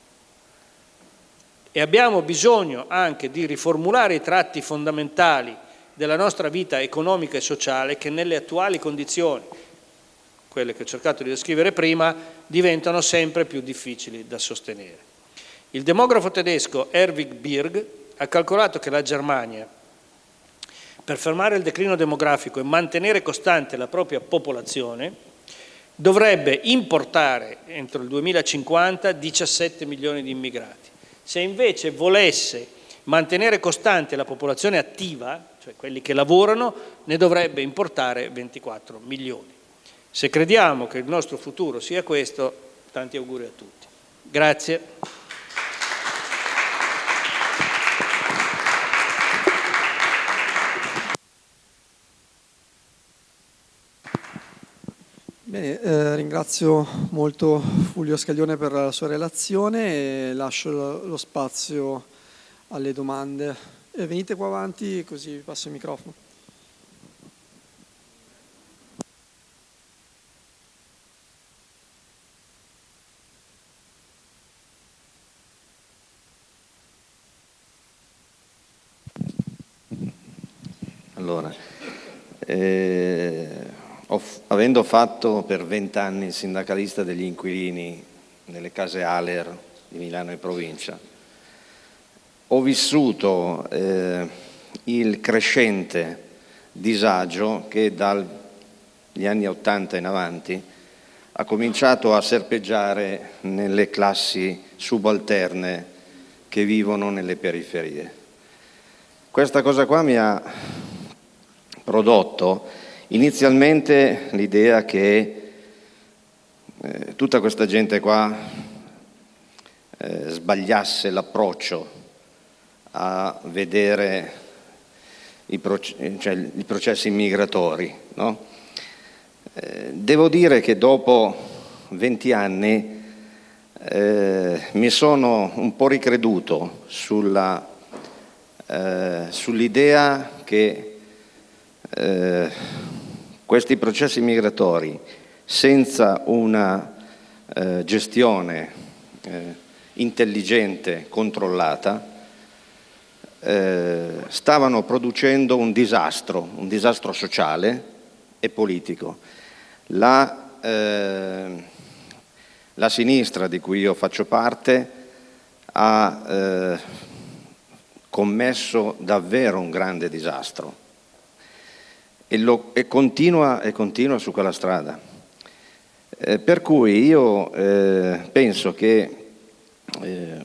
E abbiamo bisogno anche di riformulare i tratti fondamentali della nostra vita economica e sociale che nelle attuali condizioni quelle che ho cercato di descrivere prima, diventano sempre più difficili da sostenere. Il demografo tedesco Erwig Birg ha calcolato che la Germania, per fermare il declino demografico e mantenere costante la propria popolazione, dovrebbe importare entro il 2050 17 milioni di immigrati. Se invece volesse mantenere costante la popolazione attiva, cioè quelli che lavorano, ne dovrebbe importare 24 milioni. Se crediamo che il nostro futuro sia questo, tanti auguri a tutti. Grazie. Bene, eh, ringrazio molto Fulvio Scaglione per la sua relazione e lascio lo, spazio alle domande. Eh, venite qua avanti così vi passo il microfono. Allora, eh, ho, avendo fatto per vent'anni il sindacalista degli inquilini nelle case Aler di Milano e provincia, ho vissuto eh, il crescente disagio che dagli anni Ottanta in avanti ha cominciato a serpeggiare nelle classi subalterne che vivono nelle periferie. Questa cosa qua mi ha prodotto inizialmente l'idea che eh, tutta questa gente qua eh, sbagliasse l'approccio a vedere i, proce cioè, i processi migratori. No? Eh, devo dire che dopo 20 anni eh, mi sono un po' ricreduto sull'idea sull che eh, questi processi migratori senza una eh, gestione eh, intelligente, controllata, eh, stavano producendo un disastro, un disastro sociale e politico. La, eh, la sinistra di cui io faccio parte ha eh, commesso davvero un grande disastro e, lo, e, continua, e continua, su quella strada. Eh, per cui io eh, penso che eh,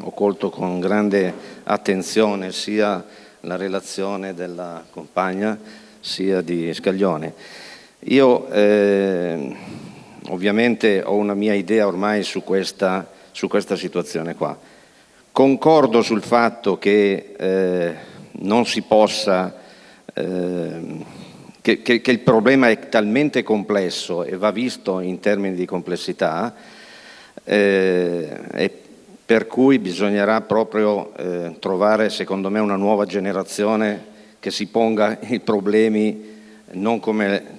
ho colto con grande attenzione sia la relazione della compagna sia di Scaglione. Io eh, ovviamente ho una mia idea ormai su questa, su questa situazione qua. Concordo sul fatto che eh, non si possa Ehm, che, che, che il problema è talmente complesso e va visto in termini di complessità, eh, per cui bisognerà proprio eh, trovare, secondo me, una nuova generazione che si ponga i problemi non come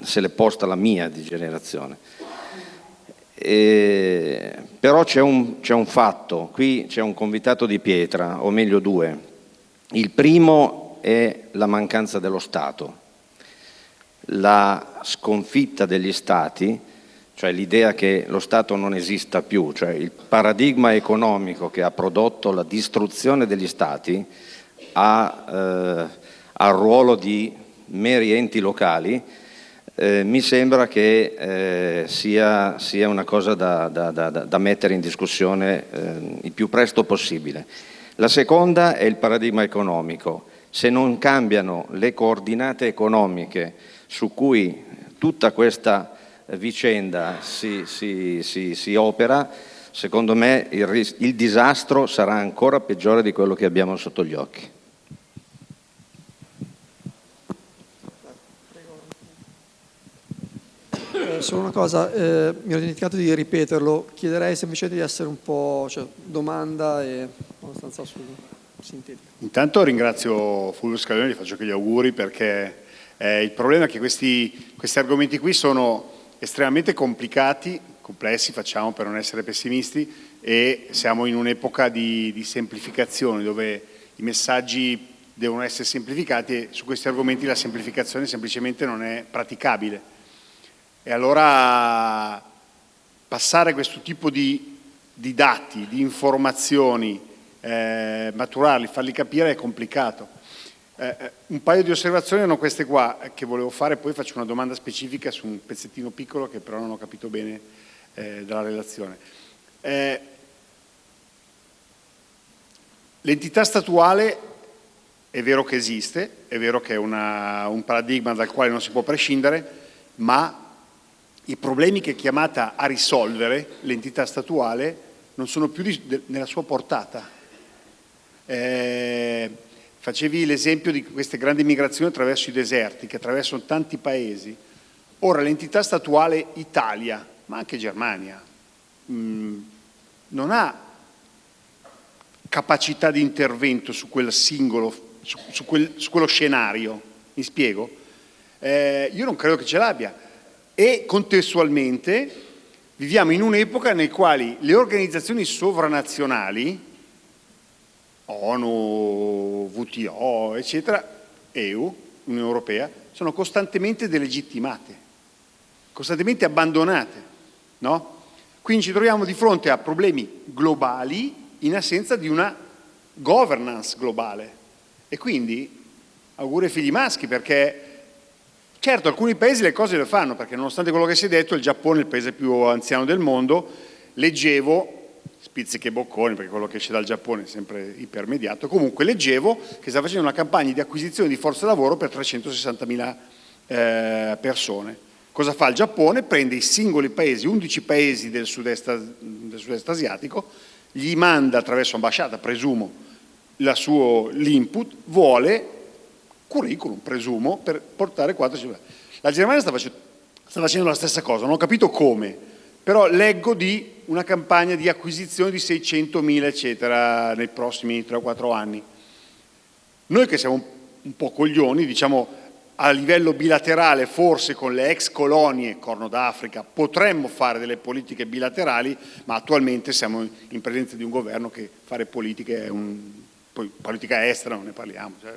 se l'è posta la mia di generazione. E, però c'è un, un fatto, qui c'è un convitato di pietra, o meglio due. Il primo è la mancanza dello Stato, la sconfitta degli Stati, cioè l'idea che lo Stato non esista più, cioè il paradigma economico che ha prodotto la distruzione degli Stati ha, eh, ha il ruolo di meri enti locali eh, mi sembra che eh, sia, sia, una cosa da, da, da, da mettere in discussione eh, il più presto possibile. La seconda è il paradigma economico. Se non cambiano le coordinate economiche su cui tutta questa vicenda si, si, si, si opera, secondo me il, il disastro sarà ancora peggiore di quello che abbiamo sotto gli occhi. Eh, solo una cosa, eh, mi ero dimenticato di ripeterlo, chiederei semplicemente di essere un po', cioè, domanda e abbastanza su, sintetica. Intanto ringrazio Fulvio Scalone, gli faccio anche gli auguri perché eh, il problema è che questi, questi argomenti qui sono estremamente complicati, complessi facciamo per non essere pessimisti e siamo in un'epoca di, di semplificazione dove i messaggi devono essere semplificati e su questi argomenti la semplificazione semplicemente non è praticabile e allora passare questo tipo di, di dati, di informazioni, eh, maturarli, farli capire è complicato. Eh, eh, un paio di osservazioni erano queste qua che volevo fare, poi faccio una domanda specifica su un pezzettino piccolo che però non ho capito bene eh, dalla relazione. Eh, l'entità statuale è vero che esiste, è vero che è una, un paradigma dal quale non si può prescindere, ma i problemi che è chiamata a risolvere l'entità statuale non sono più nella sua portata. Eh, facevi l'esempio di queste grandi migrazioni attraverso i deserti che attraversano tanti paesi. Ora l'entità statuale Italia, ma anche Germania, mh, mm, non ha capacità di intervento su quel singolo, su, su, quel, su quello scenario. Mi spiego? Eh, io non credo che ce l'abbia e contestualmente viviamo in un'epoca nel quale le organizzazioni sovranazionali, ONU, WTO, eccetera, EU, Unione Europea, sono costantemente delegittimate, costantemente abbandonate. No? Quindi ci troviamo di fronte a problemi globali in assenza di una governance globale. E quindi auguri ai figli maschi perché Certo, alcuni paesi le cose le fanno, perché nonostante quello che si è detto, il Giappone è il paese più anziano del mondo, leggevo, spizziche e bocconi, perché quello che esce dal Giappone è sempre ipermediato, comunque leggevo che sta facendo una campagna di acquisizione di forza lavoro per 360.000 eh, persone. Cosa fa il Giappone? Prende i singoli paesi, 11 paesi del sud-est, sud asiatico, gli manda attraverso ambasciata, presumo, l'input, vuole curriculum, presumo, per portare 4 La Germania sta facendo, sta facendo la stessa cosa, non ho capito come, però leggo di una campagna di acquisizione di 600.000 eccetera nei prossimi 3 o 4 anni. Noi che siamo un po' coglioni, diciamo a livello bilaterale, forse con le ex colonie, Corno d'Africa, potremmo fare delle politiche bilaterali, ma attualmente siamo in presenza di un governo che fare politiche è un, poi politica estera non ne parliamo. Cioè,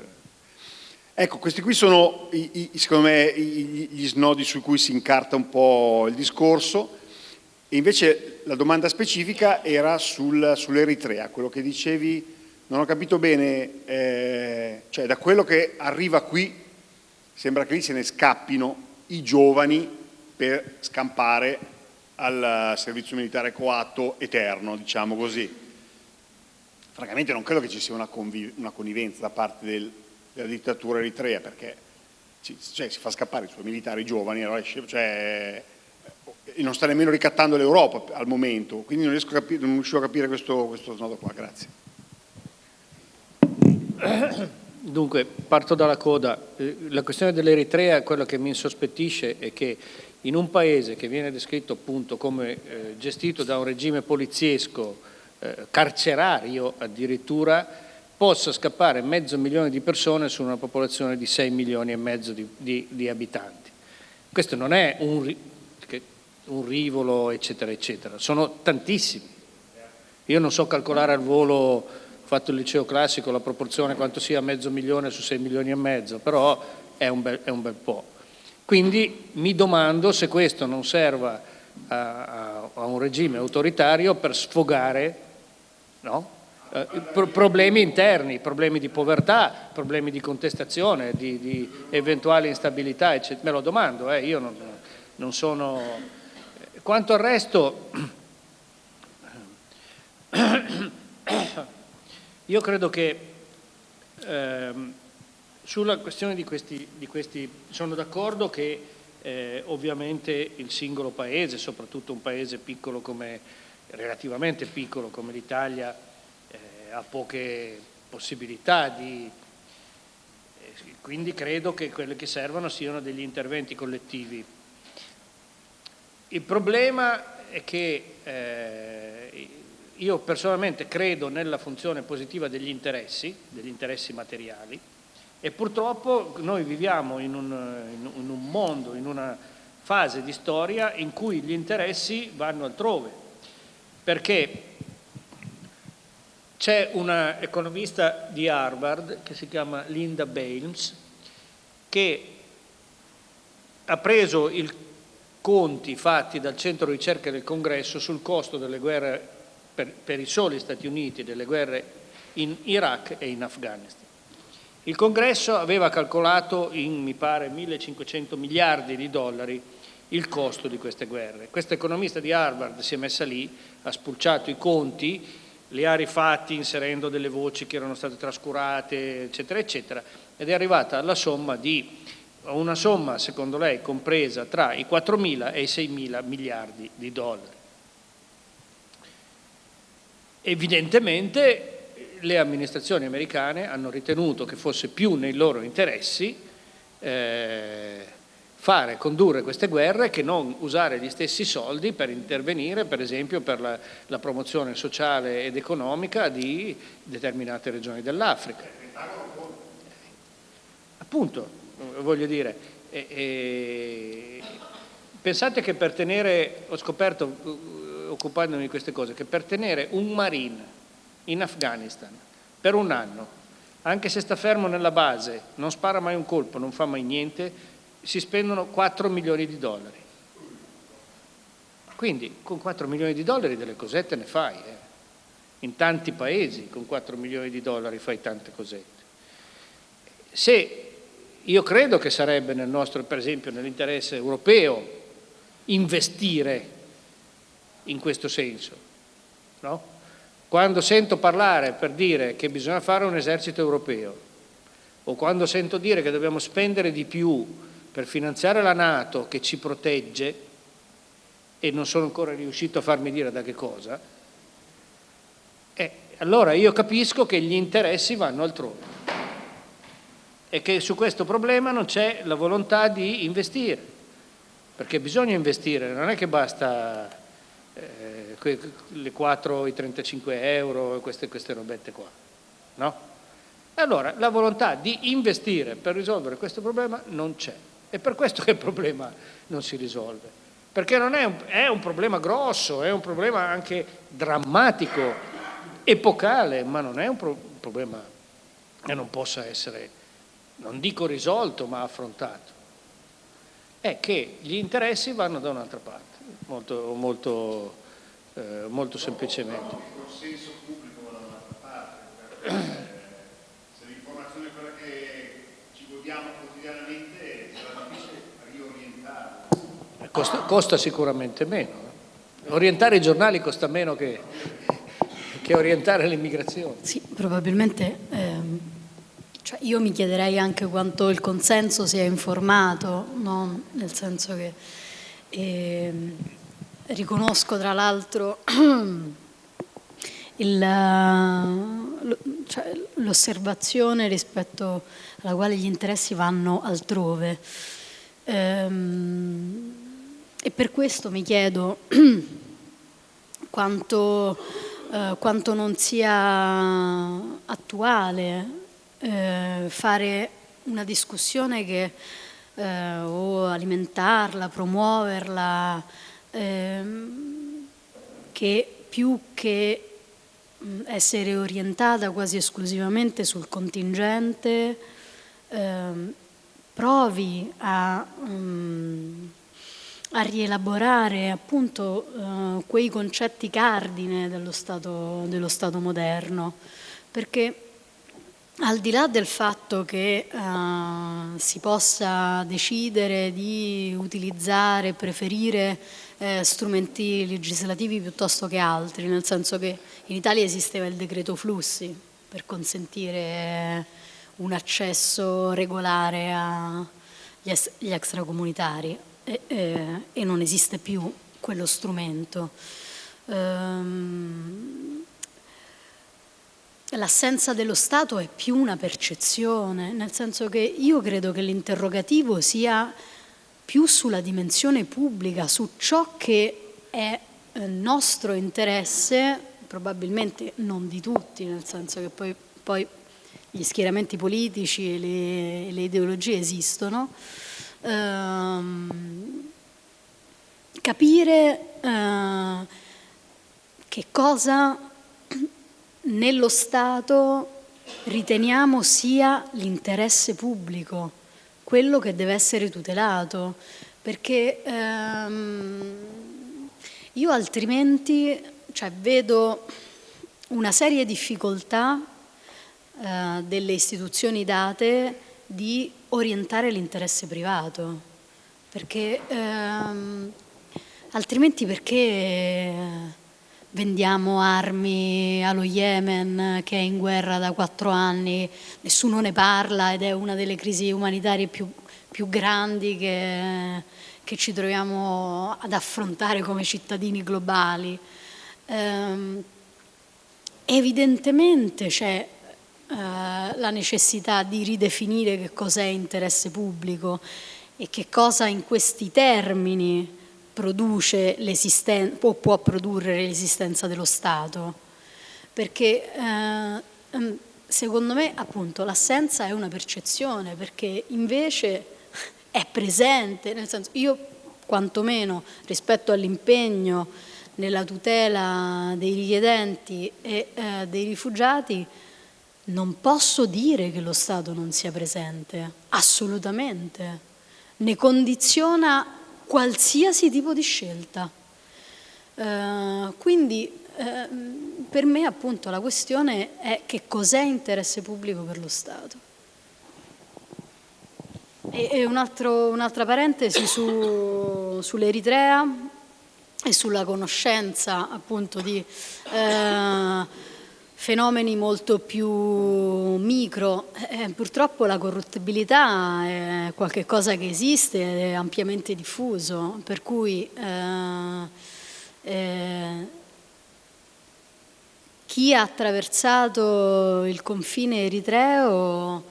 Ecco, questi qui sono i, i, secondo me gli snodi su cui si incarta un po' il discorso invece la domanda specifica era sul, sull'Eritrea, quello che dicevi non ho capito bene, eh, cioè da quello che arriva qui sembra che lì se ne scappino i giovani per scampare al servizio militare coatto eterno, diciamo così. Francamente non credo che ci sia una, una connivenza da parte del, della dittatura eritrea perché cioè, si fa scappare i suoi militari giovani allora, cioè, e non sta nemmeno ricattando l'Europa al momento, quindi non, riesco a capire, non riuscivo a capire questo, questo snodo qua, grazie. Dunque, parto dalla coda. Eh, la questione dell'Eritrea, quello che mi insospettisce è che in un paese che viene descritto appunto come eh, gestito da un regime poliziesco, eh, carcerario addirittura, possa scappare mezzo milione di persone su una popolazione di 6 milioni e mezzo di, di, di abitanti. Questo non è un, un rivolo, eccetera, eccetera, sono tantissimi. Io non so calcolare al volo fatto il liceo classico, la proporzione quanto sia mezzo milione su 6 milioni e mezzo, però è un bel, è un bel po'. Quindi mi domando se questo non serva a, a un regime autoritario per sfogare no? eh, pro problemi interni, problemi di povertà, problemi di contestazione, di, di eventuali instabilità, eccetera. Me lo domando, eh, io non, non sono... Quanto al resto... Io credo che ehm, sulla questione di questi, di questi sono d'accordo che eh, ovviamente il singolo paese, soprattutto un paese piccolo come, relativamente piccolo come l'Italia, eh, ha poche possibilità di... Eh, quindi credo che quelle che servano siano degli interventi collettivi. Il problema è che eh, io personalmente credo nella funzione positiva degli interessi, degli interessi materiali, e purtroppo noi viviamo in un, in un, mondo, in una fase di storia in cui gli interessi vanno altrove, perché c'è una economista di Harvard che si chiama Linda Bales che ha preso i conti fatti dal centro ricerca del congresso sul costo delle guerre per, per i soli Stati Uniti delle guerre in Iraq e in Afghanistan. Il congresso aveva calcolato in, mi pare, 1500 miliardi di dollari il costo di queste guerre. Questa economista di Harvard si è messa lì, ha spulciato i conti, li ha rifatti inserendo delle voci che erano state trascurate, eccetera, eccetera, ed è arrivata alla somma di una somma, secondo lei, compresa tra i 4.000 e i 6.000 miliardi di dollari. Evidentemente le amministrazioni americane hanno ritenuto che fosse più nei loro interessi eh, fare, condurre queste guerre che non usare gli stessi soldi per intervenire per esempio per la, la promozione sociale ed economica di determinate regioni dell'Africa. Appunto, voglio dire, e, e, pensate che per tenere, ho scoperto occupandomi di queste cose, che per tenere un marine in Afghanistan per un anno, anche se sta fermo nella base, non spara mai un colpo, non fa mai niente, si spendono 4 milioni di dollari. Quindi con 4 milioni di dollari delle cosette ne fai. Eh. In tanti paesi con 4 milioni di dollari fai tante cosette. Se io credo che sarebbe nel nostro, per esempio, nell'interesse europeo investire in questo senso. No? Quando sento parlare per dire che bisogna fare un esercito europeo o quando sento dire che dobbiamo spendere di più per finanziare la Nato che ci protegge e non sono ancora riuscito a farmi dire da che cosa, eh, allora io capisco che gli interessi vanno altrove e che su questo problema non c'è la volontà di investire, perché bisogna investire, non è che basta eh, le 4, i 35 euro, queste, queste robette qua. No? Allora la volontà di investire per risolvere questo problema non c'è. È per questo che il problema non si risolve. Perché è un, è un problema grosso, è un problema anche drammatico, epocale, ma non è un, pro, problema che non possa essere, non dico risolto, ma affrontato. È che gli interessi vanno da un'altra parte molto, molto, eh, molto semplicemente. Il consenso pubblico da un'altra parte, se l'informazione è quella che ci godiamo quotidianamente sarà difficile riorientarla. Costa, costa sicuramente meno. Orientare i giornali costa meno che, che orientare l'immigrazione. Sì, probabilmente ehm, cioè io mi chiederei anche quanto il consenso sia informato, no? nel senso che e, ehm, riconosco tra l'altro cioè, l'osservazione rispetto alla quale gli interessi vanno altrove. Ehm, e per questo mi chiedo quanto, eh, quanto non sia attuale eh, fare una discussione che eh, o alimentarla, promuoverla, ehm, che più che essere orientata quasi esclusivamente sul contingente, ehm, provi a, um, a, rielaborare appunto uh, quei concetti cardine dello stato, dello stato moderno, perché al di là del fatto che uh, si possa decidere di utilizzare, preferire eh, strumenti legislativi piuttosto che altri, nel senso che in Italia esisteva il decreto flussi per consentire un accesso regolare agli extracomunitari e, e, e non esiste più quello strumento. Um, L'assenza dello Stato è più una percezione, nel senso che io credo che l'interrogativo sia più sulla dimensione pubblica, su ciò che è eh, nostro interesse, probabilmente non di tutti, nel senso che poi, poi gli schieramenti politici e le, le ideologie esistono, ehm, capire eh, che cosa nello Stato riteniamo sia l'interesse pubblico, quello che deve essere tutelato, perché ehm, io altrimenti cioè, vedo una serie di difficoltà eh, delle istituzioni date di orientare l'interesse privato, perché ehm, altrimenti perché vendiamo armi allo Yemen che è in guerra da quattro anni, nessuno ne parla ed è una delle crisi umanitarie più, più grandi che, che, ci troviamo ad affrontare come cittadini globali. Ehm, evidentemente c'è eh, la necessità di ridefinire che cos'è interesse pubblico e che cosa in questi termini produce o può produrre l'esistenza dello Stato, perché eh, ehm, secondo me appunto l'assenza è una percezione, perché invece è presente, nel senso io quantomeno rispetto all'impegno nella tutela dei richiedenti e eh, dei rifugiati non posso dire che lo Stato non sia presente, assolutamente, ne condiziona qualsiasi tipo di scelta. Uh, quindi uh, per me appunto la questione è che cos'è interesse pubblico per lo Stato. E, un'altra un parentesi su, sull'Eritrea e sulla conoscenza appunto di uh, fenomeni molto più micro. Eh, purtroppo la corruttibilità è qualcosa che esiste, è ampiamente diffuso, per cui eh, eh, chi ha attraversato il confine eritreo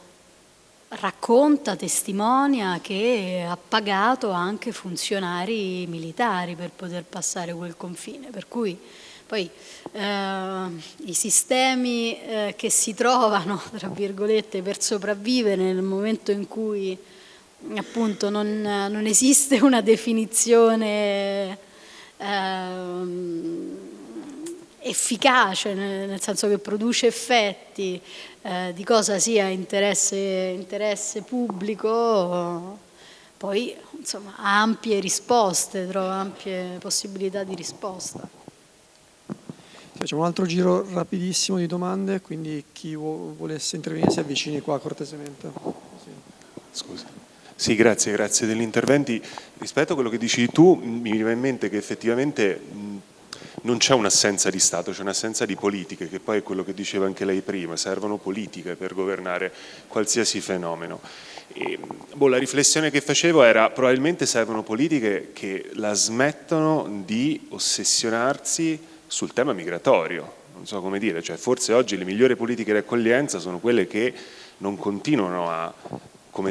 racconta, testimonia che ha pagato anche funzionari militari per poter passare quel confine, per cui poi eh, i sistemi eh, che si trovano, tra virgolette, per sopravvivere nel momento in cui appunto non, non esiste una definizione eh, efficace, nel senso che produce effetti eh, di cosa sia interesse, interesse pubblico, poi insomma ha ampie risposte, trova ampie possibilità di risposta. Facciamo un altro giro rapidissimo di domande, quindi chi volesse intervenire si avvicini qua cortesemente. Sì. Scusa. Sì, grazie, grazie degli interventi. Rispetto a quello che dici tu, mi viene in mente che effettivamente non c'è un'assenza di Stato, c'è un'assenza di politiche, che poi è quello che diceva anche lei prima, servono politiche per governare qualsiasi fenomeno. E, boh, la riflessione che facevo era probabilmente servono politiche che la smettono di ossessionarsi sul tema migratorio, non so come dire, cioè forse oggi le migliori politiche di accoglienza sono quelle che non continuano a,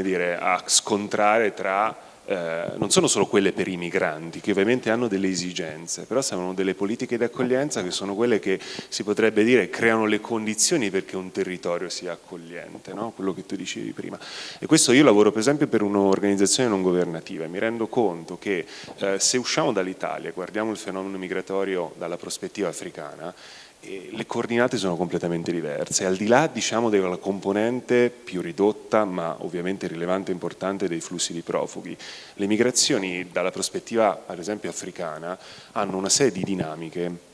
dire, a scontrare tra eh, non sono solo quelle per i migranti, che ovviamente hanno delle esigenze, però servono delle politiche di accoglienza che sono quelle che si potrebbe dire creano le condizioni perché un territorio sia accogliente, no? quello che tu dicevi prima. E questo io lavoro per esempio per un'organizzazione non governativa e mi rendo conto che eh, se usciamo dall'Italia e guardiamo il fenomeno migratorio dalla prospettiva africana, le coordinate sono completamente diverse, al di là diciamo, della componente più ridotta ma ovviamente rilevante e importante dei flussi di profughi, le migrazioni dalla prospettiva ad esempio africana hanno una serie di dinamiche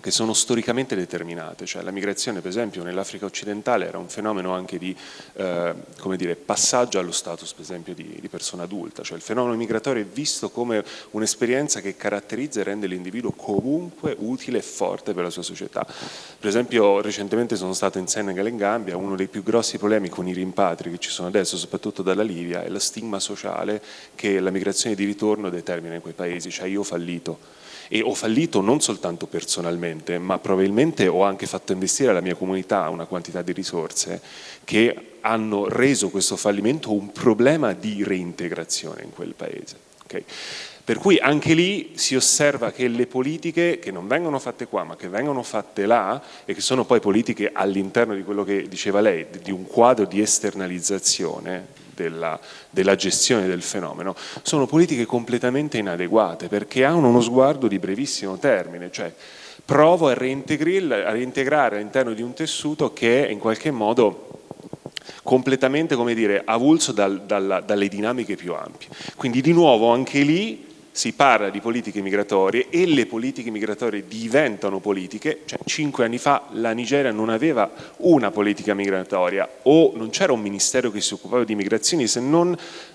che sono storicamente determinate, cioè la migrazione per esempio nell'Africa occidentale era un fenomeno anche di eh, dire, passaggio allo status per esempio di, di, persona adulta, cioè il fenomeno migratorio è visto come un'esperienza che caratterizza e rende l'individuo comunque utile e forte per la sua società. Per esempio recentemente sono stato in Senegal e in Gambia, uno dei più grossi problemi con i rimpatri che ci sono adesso, soprattutto dalla Libia, è lo stigma sociale che la migrazione di ritorno determina in quei paesi, cioè io ho fallito e ho fallito non soltanto personalmente, ma probabilmente ho anche fatto investire alla mia comunità una quantità di risorse che hanno reso questo fallimento un problema di reintegrazione in quel paese. Okay? Per cui anche lì si osserva che le politiche che non vengono fatte qua ma che vengono fatte là e che sono poi politiche all'interno di quello che diceva lei, di un quadro di esternalizzazione della, della, gestione del fenomeno, sono politiche completamente inadeguate perché hanno uno sguardo di brevissimo termine, cioè provo a reintegrare all'interno di un tessuto che è in qualche modo completamente come dire, avulso dal, dalla, dalle dinamiche più ampie. Quindi di nuovo anche lì si parla di politiche migratorie e le politiche migratorie diventano politiche, cioè cinque anni fa la Nigeria non aveva una politica migratoria o non c'era un ministero che si occupava di migrazioni se non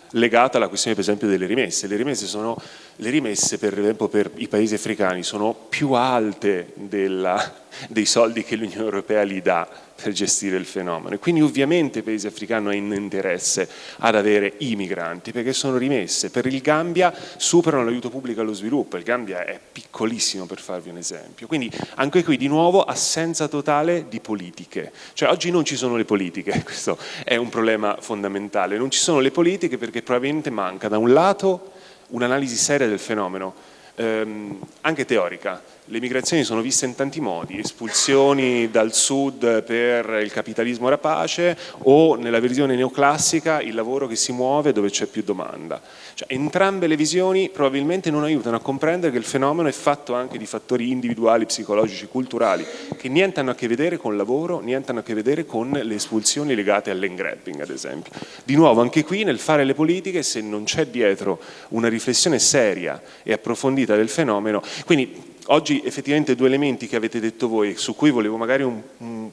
legata alla questione per esempio delle rimesse. Le rimesse, sono, le rimesse per esempio per i paesi africani sono più alte della, dei soldi che l'Unione Europea gli dà per gestire il fenomeno. Quindi ovviamente il paese africano ha interesse ad avere i migranti perché sono rimesse, per il Gambia superano l'aiuto pubblico allo sviluppo, il Gambia è piccolissimo per farvi un esempio, quindi anche qui di nuovo assenza totale di politiche, cioè oggi non ci sono le politiche, questo è un problema fondamentale, non ci sono le politiche perché probabilmente manca da un lato un'analisi seria del fenomeno, ehm, anche teorica, le migrazioni sono viste in tanti modi, espulsioni dal sud per il capitalismo rapace o nella visione neoclassica il lavoro che si muove dove c'è più domanda. Cioè, entrambe le visioni probabilmente non aiutano a comprendere che il fenomeno è fatto anche di fattori individuali, psicologici, culturali, che niente hanno a che vedere con il lavoro, niente hanno a che vedere con le espulsioni legate all'engrabbing ad esempio. Di nuovo anche qui nel fare le politiche se non c'è dietro una riflessione seria e approfondita del fenomeno, quindi oggi effettivamente due elementi che avete detto voi, su cui volevo magari un,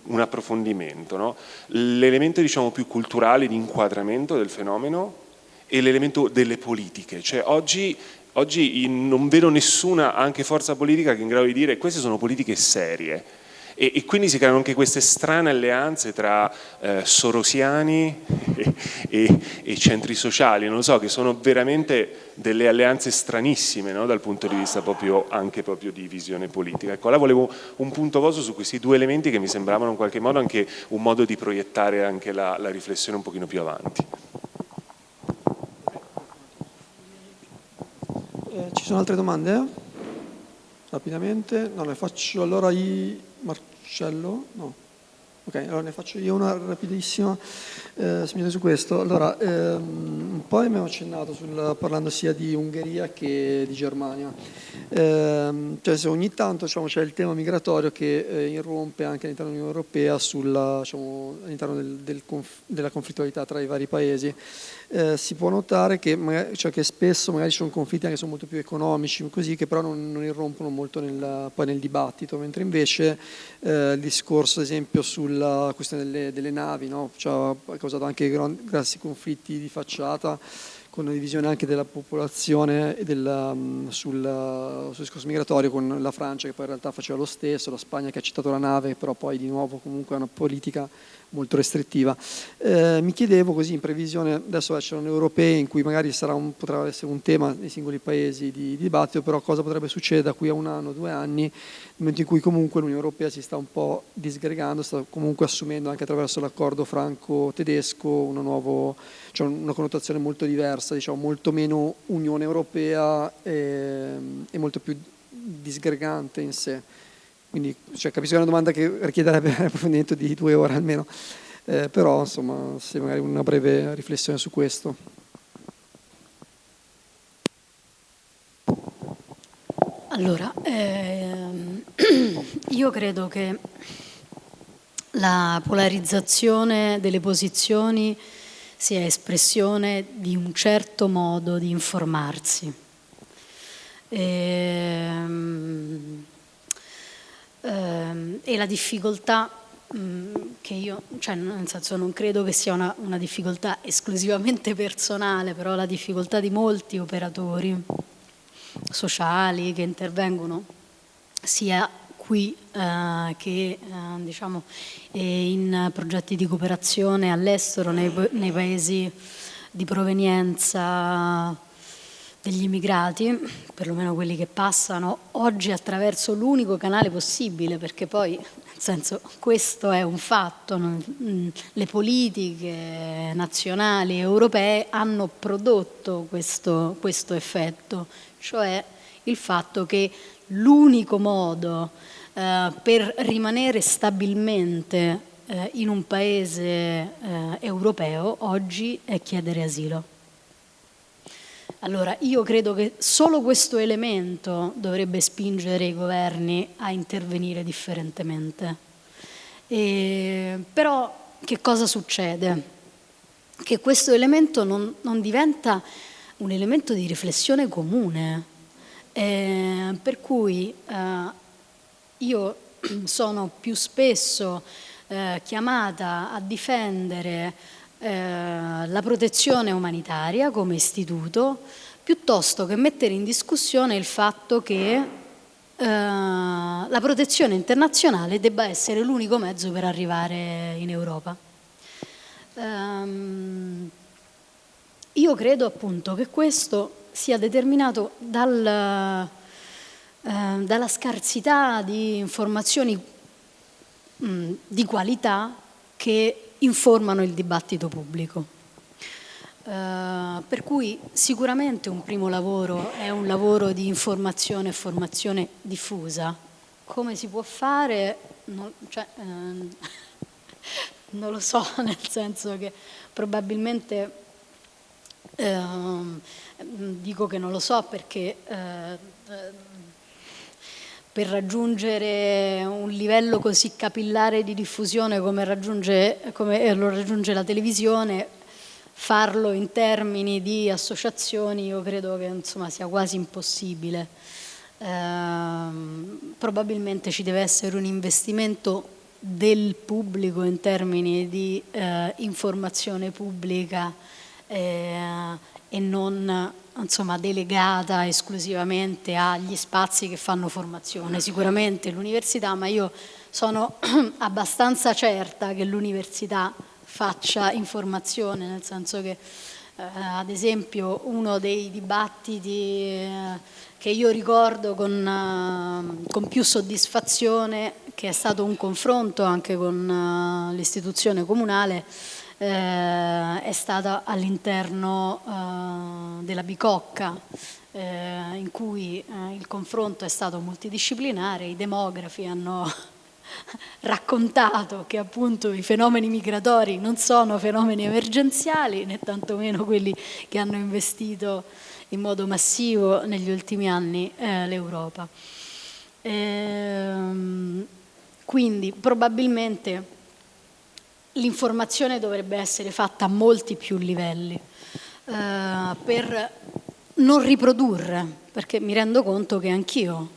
un, approfondimento, no? l'elemento diciamo, più culturale di inquadramento del fenomeno e l'elemento delle politiche, cioè oggi, oggi non vedo nessuna anche forza politica che è in grado di dire queste sono politiche serie, e, e, quindi si creano anche queste strane alleanze tra eh, sorosiani e, e, e, centri sociali, non lo so, che sono veramente delle alleanze stranissime no? dal punto di vista proprio, anche proprio di visione politica. Ecco, allora volevo un punto vostro su questi due elementi che mi sembravano in qualche modo anche un modo di proiettare anche la, la riflessione un pochino più avanti. Eh, ci sono altre domande? Rapidamente? No, le faccio allora i... Marcello? No. Ok, allora ne faccio io una rapidissima eh, su questo. Allora, ehm, un po' abbiamo accennato sul, parlando sia di Ungheria che di Germania. Eh, cioè ogni tanto diciamo, c'è il tema migratorio che eh, irrompe anche all'interno dell'Unione Europea diciamo, all'interno del, del conf della conflittualità tra i vari paesi eh, si può notare che, magari, cioè che, spesso magari ci sono conflitti che sono molto più economici, così, che però non, non irrompono molto nel, poi nel dibattito, mentre invece eh, il discorso ad esempio sulla questione delle, delle navi no? cioè, ha causato anche grossi conflitti di facciata con una divisione anche della popolazione della, mm, sul, sul, discorso migratorio con la Francia che poi in realtà faceva lo stesso, la Spagna che ha citato la nave, però poi di nuovo comunque è una politica molto restrittiva. Eh, mi chiedevo così in previsione, adesso c'erano europee in cui magari un, potrà essere un tema nei singoli paesi di, di, dibattito, però cosa potrebbe succedere da qui a un anno, due anni, momento in cui comunque l'Unione Europea si sta un po' disgregando, sta comunque assumendo anche attraverso l'accordo franco-tedesco una, cioè una connotazione molto diversa, diciamo, molto meno Unione Europea e, e molto più disgregante in sé. Quindi cioè, capisco che è una domanda che richiederebbe un approfondimento di due ore almeno, eh, però insomma, se magari una breve riflessione su questo. Allora, ehm, io credo che la polarizzazione delle posizioni sia espressione di un certo modo di informarsi. Ehm, ehm, e la difficoltà mm, che io, cioè nel senso non credo che sia una, una, difficoltà esclusivamente personale, però la difficoltà di molti operatori sociali che intervengono sia qui eh, che eh, diciamo, in progetti di cooperazione all'estero, nei, nei paesi di provenienza degli immigrati, perlomeno quelli che passano oggi attraverso l'unico canale possibile, perché poi, nel senso, questo è un fatto, mm, le politiche nazionali e europee hanno prodotto questo, questo effetto, cioè il fatto che l'unico modo eh, per rimanere stabilmente eh, in un paese eh, europeo oggi è chiedere asilo. Allora, io credo che solo questo elemento dovrebbe spingere i governi a intervenire differentemente. E, però che cosa succede? Che questo elemento non, non diventa un elemento di riflessione comune, eh, per cui eh, io sono più spesso eh, chiamata a difendere eh, la protezione umanitaria come istituto, piuttosto che mettere in discussione il fatto che eh, la protezione internazionale debba essere l'unico mezzo per arrivare in Europa. Um, io credo appunto che questo sia determinato dal, eh, dalla scarsità di informazioni mh, di qualità che informano il dibattito pubblico. Uh, per cui sicuramente un primo lavoro è un lavoro di informazione e formazione diffusa. Come si può fare? Non, cioè, uh, non lo so, nel senso che probabilmente uh, dico che non lo so perché per raggiungere un livello così capillare di diffusione come, raggiunge, come eh, lo raggiunge la televisione, farlo in termini di associazioni io credo che insomma, sia quasi impossibile. Eh, probabilmente ci deve essere un investimento del pubblico in termini di eh, informazione pubblica eh, e non insomma, delegata esclusivamente agli spazi che fanno formazione, sicuramente l'università, ma io sono abbastanza certa che l'università faccia informazione, nel senso che eh, ad esempio uno dei dibattiti eh, che io ricordo con, eh, con, più soddisfazione, che è stato un confronto anche con eh, l'istituzione comunale, eh, è stata all'interno eh, della Bicocca eh, in cui eh, il confronto è stato multidisciplinare, i demografi hanno raccontato che appunto i fenomeni migratori non sono fenomeni emergenziali né tantomeno quelli che hanno investito in modo massivo negli ultimi anni eh, l'Europa. Ehm, quindi probabilmente l'informazione dovrebbe essere fatta a molti più livelli eh, per non riprodurre, perché mi rendo conto che anch'io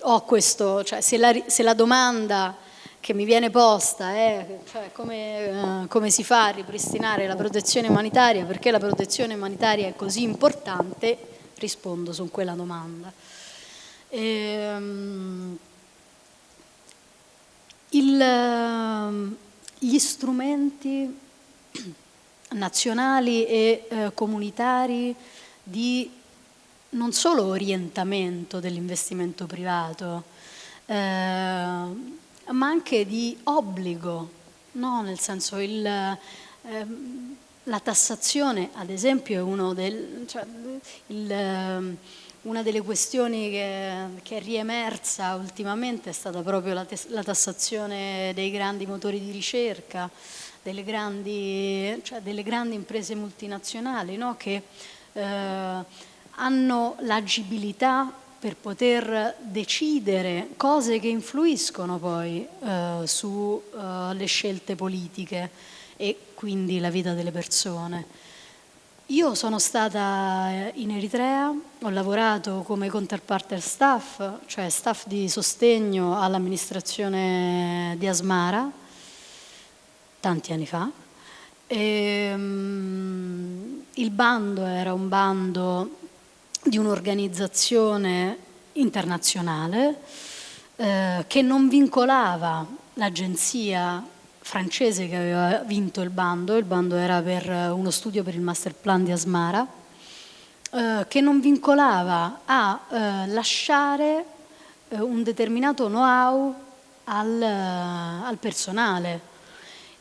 ho questo, cioè se la, se la domanda che mi viene posta è cioè come, uh, come, si fa a ripristinare la protezione umanitaria, perché la protezione umanitaria è così importante, rispondo su quella domanda. E, um, il, gli strumenti nazionali e eh, comunitari di non solo orientamento dell'investimento privato, eh, ma anche di obbligo, no? nel senso il, eh, la tassazione ad esempio è uno del, cioè, il, ehm, una delle questioni che, che, è riemersa ultimamente è stata proprio la, la tassazione dei grandi motori di ricerca, delle grandi, cioè delle grandi imprese multinazionali no? che eh, hanno l'agibilità per poter decidere cose che influiscono poi eh, sulle eh, scelte politiche e quindi la vita delle persone. Io sono stata eh, in Eritrea, ho lavorato come counterpartner staff, cioè staff di sostegno all'amministrazione di Asmara, tanti anni fa. E, um, il bando era un bando di un'organizzazione internazionale eh, che non vincolava l'agenzia francese che aveva vinto il bando, il bando era per uno studio per il master plan di Asmara, eh, che non vincolava a eh, lasciare eh, un determinato know-how al, al, personale.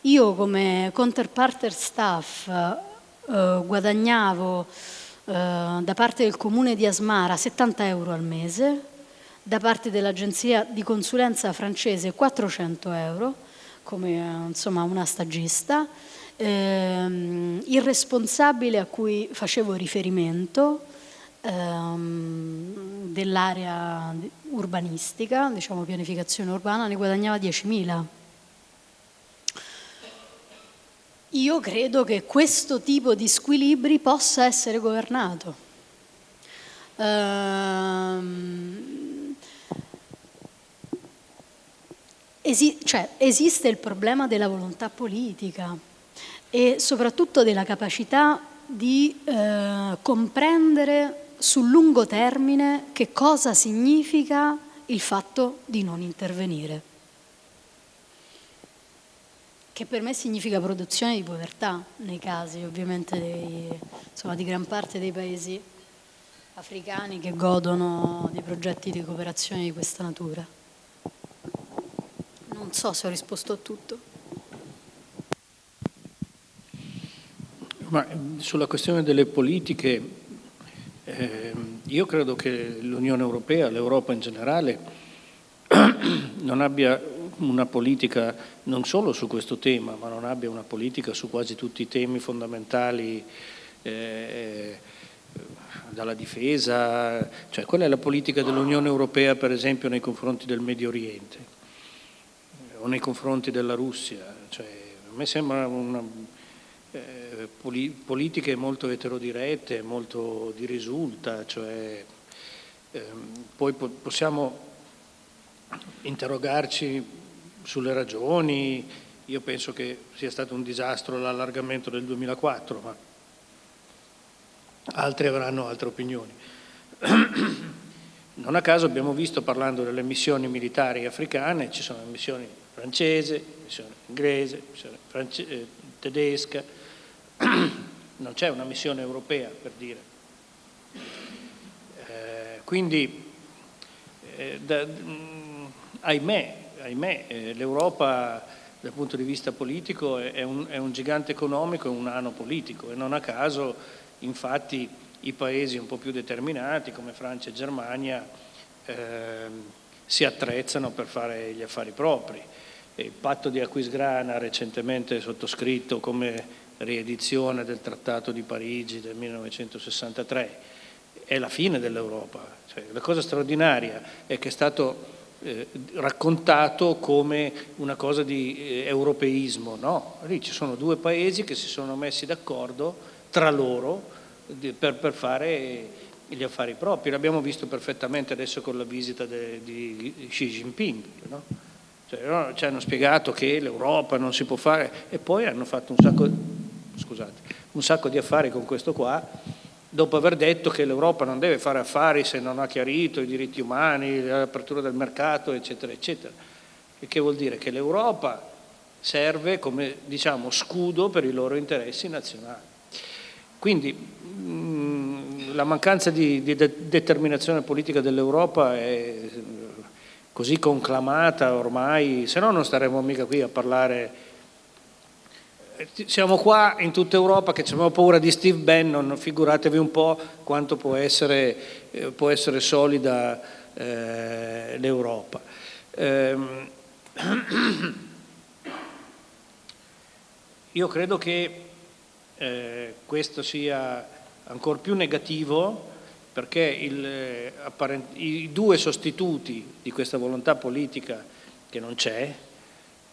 Io come counterparter staff eh, guadagnavo eh, da parte del comune di Asmara 70 euro al mese, da parte dell'agenzia di consulenza francese 400 euro, come insomma, una stagista, ehm, il responsabile a cui facevo riferimento ehm, dell'area urbanistica, diciamo pianificazione urbana, ne guadagnava 10.000 Io credo che questo tipo di squilibri possa essere governato. Ehm, esi cioè, esiste il problema della volontà politica e soprattutto della capacità di eh, comprendere sul lungo termine che cosa significa il fatto di non intervenire che per me significa produzione di povertà nei casi ovviamente dei, insomma, di gran parte dei paesi africani che godono di progetti di cooperazione di questa natura. Non so se ho risposto a tutto. Ma sulla questione delle politiche, eh, io credo che l'Unione Europea, l'Europa in generale, non abbia una politica non solo su questo tema, ma non abbia una politica su quasi tutti i temi fondamentali, eh, dalla difesa, cioè quella è la politica dell'Unione Europea per esempio nei confronti del Medio Oriente o nei confronti della Russia, cioè, a me sembra una, eh, poli politiche molto eterodirette, molto di risulta, cioè, eh, poi po possiamo interrogarci sulle ragioni, io penso che sia stato un disastro l'allargamento del 2004, ma altri avranno altre opinioni. Non a caso abbiamo visto, parlando delle missioni militari africane, ci sono missioni francese, missione inglese, missione eh, tedesca, non c'è una missione europea per dire. Eh, quindi, eh, da, mh, ahimè, ahimè, eh, l'Europa dal punto di vista politico è un, è un gigante economico e un nano politico e non a caso infatti i paesi un po' più determinati come Francia e Germania eh, si attrezzano per fare gli affari propri. Il patto di Aquisgrana recentemente sottoscritto come riedizione del Trattato di Parigi del 1963 è la fine dell'Europa. Cioè, la cosa straordinaria è che è stato eh, raccontato come una cosa di eh, europeismo, no, lì ci sono due paesi che si sono messi d'accordo tra loro di, per, per, fare gli affari propri, l'abbiamo visto perfettamente adesso con la visita de, di Xi Jinping, no? Cioè, ci hanno spiegato che l'Europa non si può fare e poi hanno fatto un sacco, scusate, un sacco di affari con questo qua, dopo aver detto che l'Europa non deve fare affari se non ha chiarito i diritti umani, l'apertura del mercato, eccetera, eccetera. E che vuol dire? Che l'Europa serve come diciamo, scudo per i loro interessi nazionali. Quindi mh, la mancanza di, di de determinazione politica dell'Europa è così conclamata ormai, se no non staremmo mica qui a parlare. Siamo qua in tutta Europa che abbiamo paura di Steve Bannon, figuratevi un po' quanto può essere, eh, può essere solida eh, l'Europa. Eh, io credo che eh, questo sia ancora più negativo perché il, eh, i due sostituti di questa volontà politica che non c'è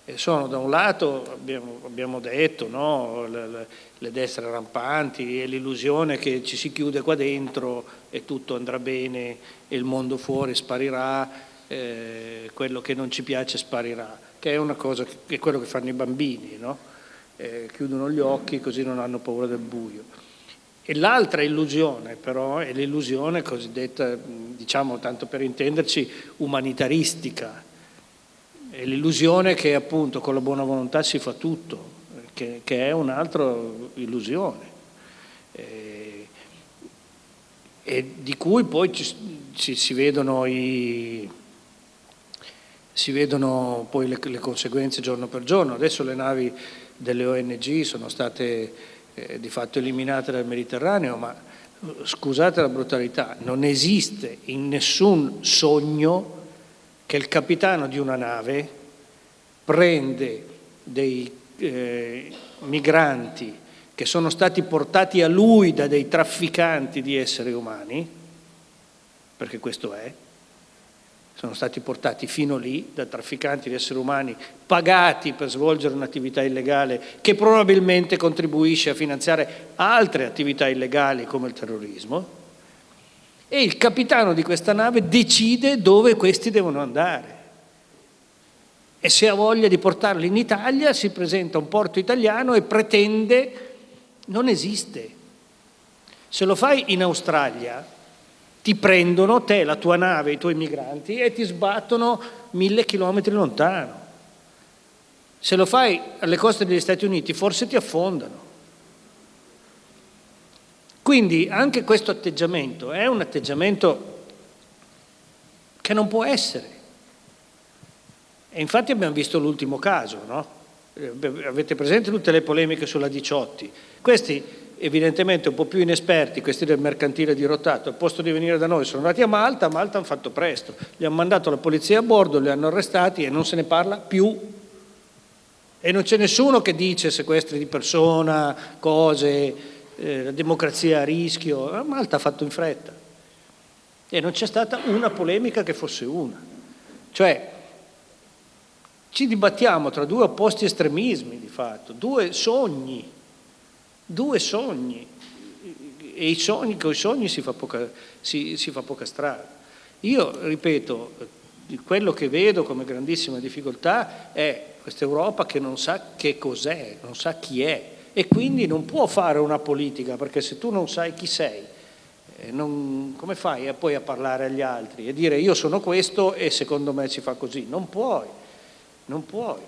eh, sono da un lato, abbiamo, abbiamo detto, no, le, le, destre rampanti e l'illusione che ci si chiude qua dentro e tutto andrà bene e il mondo fuori sparirà, eh, quello che non ci piace sparirà, che è una cosa che, è quello che fanno i bambini, no? eh, chiudono gli occhi così non hanno paura del buio. E l'altra illusione però è l'illusione cosiddetta, diciamo tanto per intenderci, umanitaristica. È l'illusione che appunto con la buona volontà si fa tutto, che, che è un'altra illusione. E, e, di cui poi ci, ci, si vedono, i, si vedono poi le, le conseguenze giorno per giorno. Adesso le navi delle ONG sono state eh, di fatto eliminate dal Mediterraneo, ma scusate la brutalità, non esiste in nessun sogno che il capitano di una nave prende dei eh, migranti che sono stati portati a lui da dei trafficanti di esseri umani, perché questo è, sono stati portati fino lì da trafficanti di esseri umani pagati per svolgere un'attività illegale che probabilmente contribuisce a finanziare altre attività illegali come il terrorismo e il capitano di questa nave decide dove questi devono andare e se ha voglia di portarli in Italia si presenta a un porto italiano e pretende, non esiste. Se lo fai in Australia ti prendono te, la tua nave, i tuoi migranti e ti sbattono mille chilometri lontano. Se lo fai alle coste degli Stati Uniti forse ti affondano. Quindi anche questo atteggiamento è un atteggiamento che non può essere. E infatti abbiamo visto l'ultimo caso, no? Avete presente tutte le polemiche sulla 18? Questi evidentemente un po' più inesperti, questi del mercantile dirottato, al posto di venire da noi sono andati a Malta, a Malta hanno fatto presto, gli hanno mandato la polizia a bordo, li hanno arrestati e non se ne parla più. E non c'è nessuno che dice sequestri di persona, cose, eh, democrazia a rischio, Malta ha fatto in fretta. E non c'è stata una polemica che fosse una. Cioè, ci dibattiamo tra due opposti estremismi di fatto, due sogni due sogni e i sogni, con i sogni si fa, poca, si, si fa poca strada. Io ripeto, quello che vedo come grandissima difficoltà è questa Europa che non sa che cos'è, non sa chi è e quindi non può fare una politica perché se tu non sai chi sei, eh, non, come fai poi a parlare agli altri e dire io sono questo e secondo me si fa così? Non puoi, non puoi.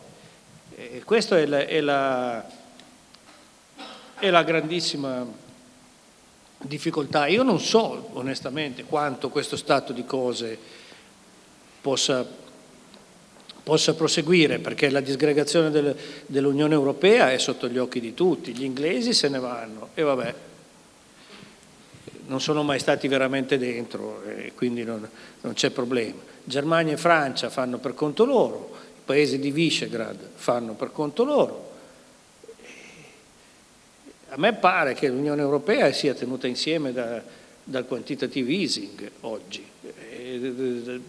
E questa è la, è la è la grandissima difficoltà. Io non so onestamente quanto questo stato di cose possa, possa proseguire, perché la disgregazione del, dell'Unione Europea è sotto gli occhi di tutti, gli inglesi se ne vanno e vabbè, non sono mai stati veramente dentro e quindi non, non c'è problema. Germania e Francia fanno per conto loro, i paesi di Visegrad fanno per conto loro, a me pare che l'Unione Europea sia tenuta insieme da, dal quantitative easing oggi,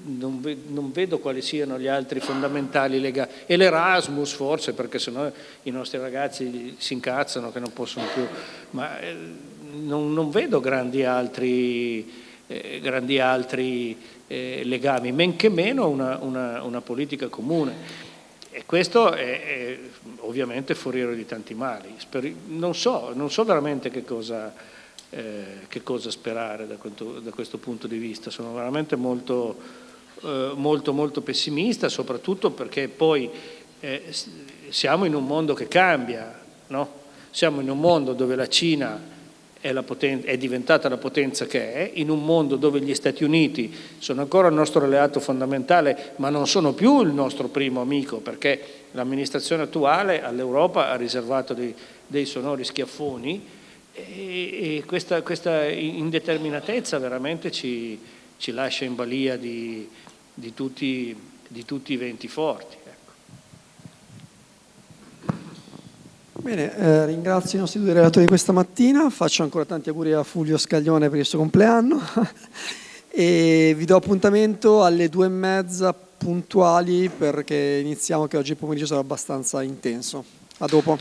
non, non, vedo quali siano gli altri fondamentali legati, e l'Erasmus forse perché sennò i nostri ragazzi si incazzano che non possono più, ma eh, non, non vedo grandi altri, eh, grandi altri eh, legami, men che meno una, una, una politica comune. E questo è, è, ovviamente foriero di tanti mali. Non so, non so veramente che cosa, eh, che cosa sperare da questo, da questo, punto di vista, sono veramente molto, eh, molto, molto pessimista, soprattutto perché poi eh, siamo in un mondo che cambia, no? siamo in un mondo dove la Cina è, è, diventata la potenza che è, in un mondo dove gli Stati Uniti sono ancora il nostro alleato fondamentale, ma non sono più il nostro primo amico, perché l'amministrazione attuale all'Europa ha riservato dei, dei sonori schiaffoni e, e questa, questa, indeterminatezza veramente ci, ci, lascia in balia di, di, tutti, di tutti i venti forti. Bene, eh, ringrazio i nostri due relatori di questa mattina, faccio ancora tanti auguri a Fulvio Scaglione per il suo compleanno e vi do appuntamento alle due e mezza puntuali perché iniziamo che oggi pomeriggio sarà abbastanza intenso. A dopo.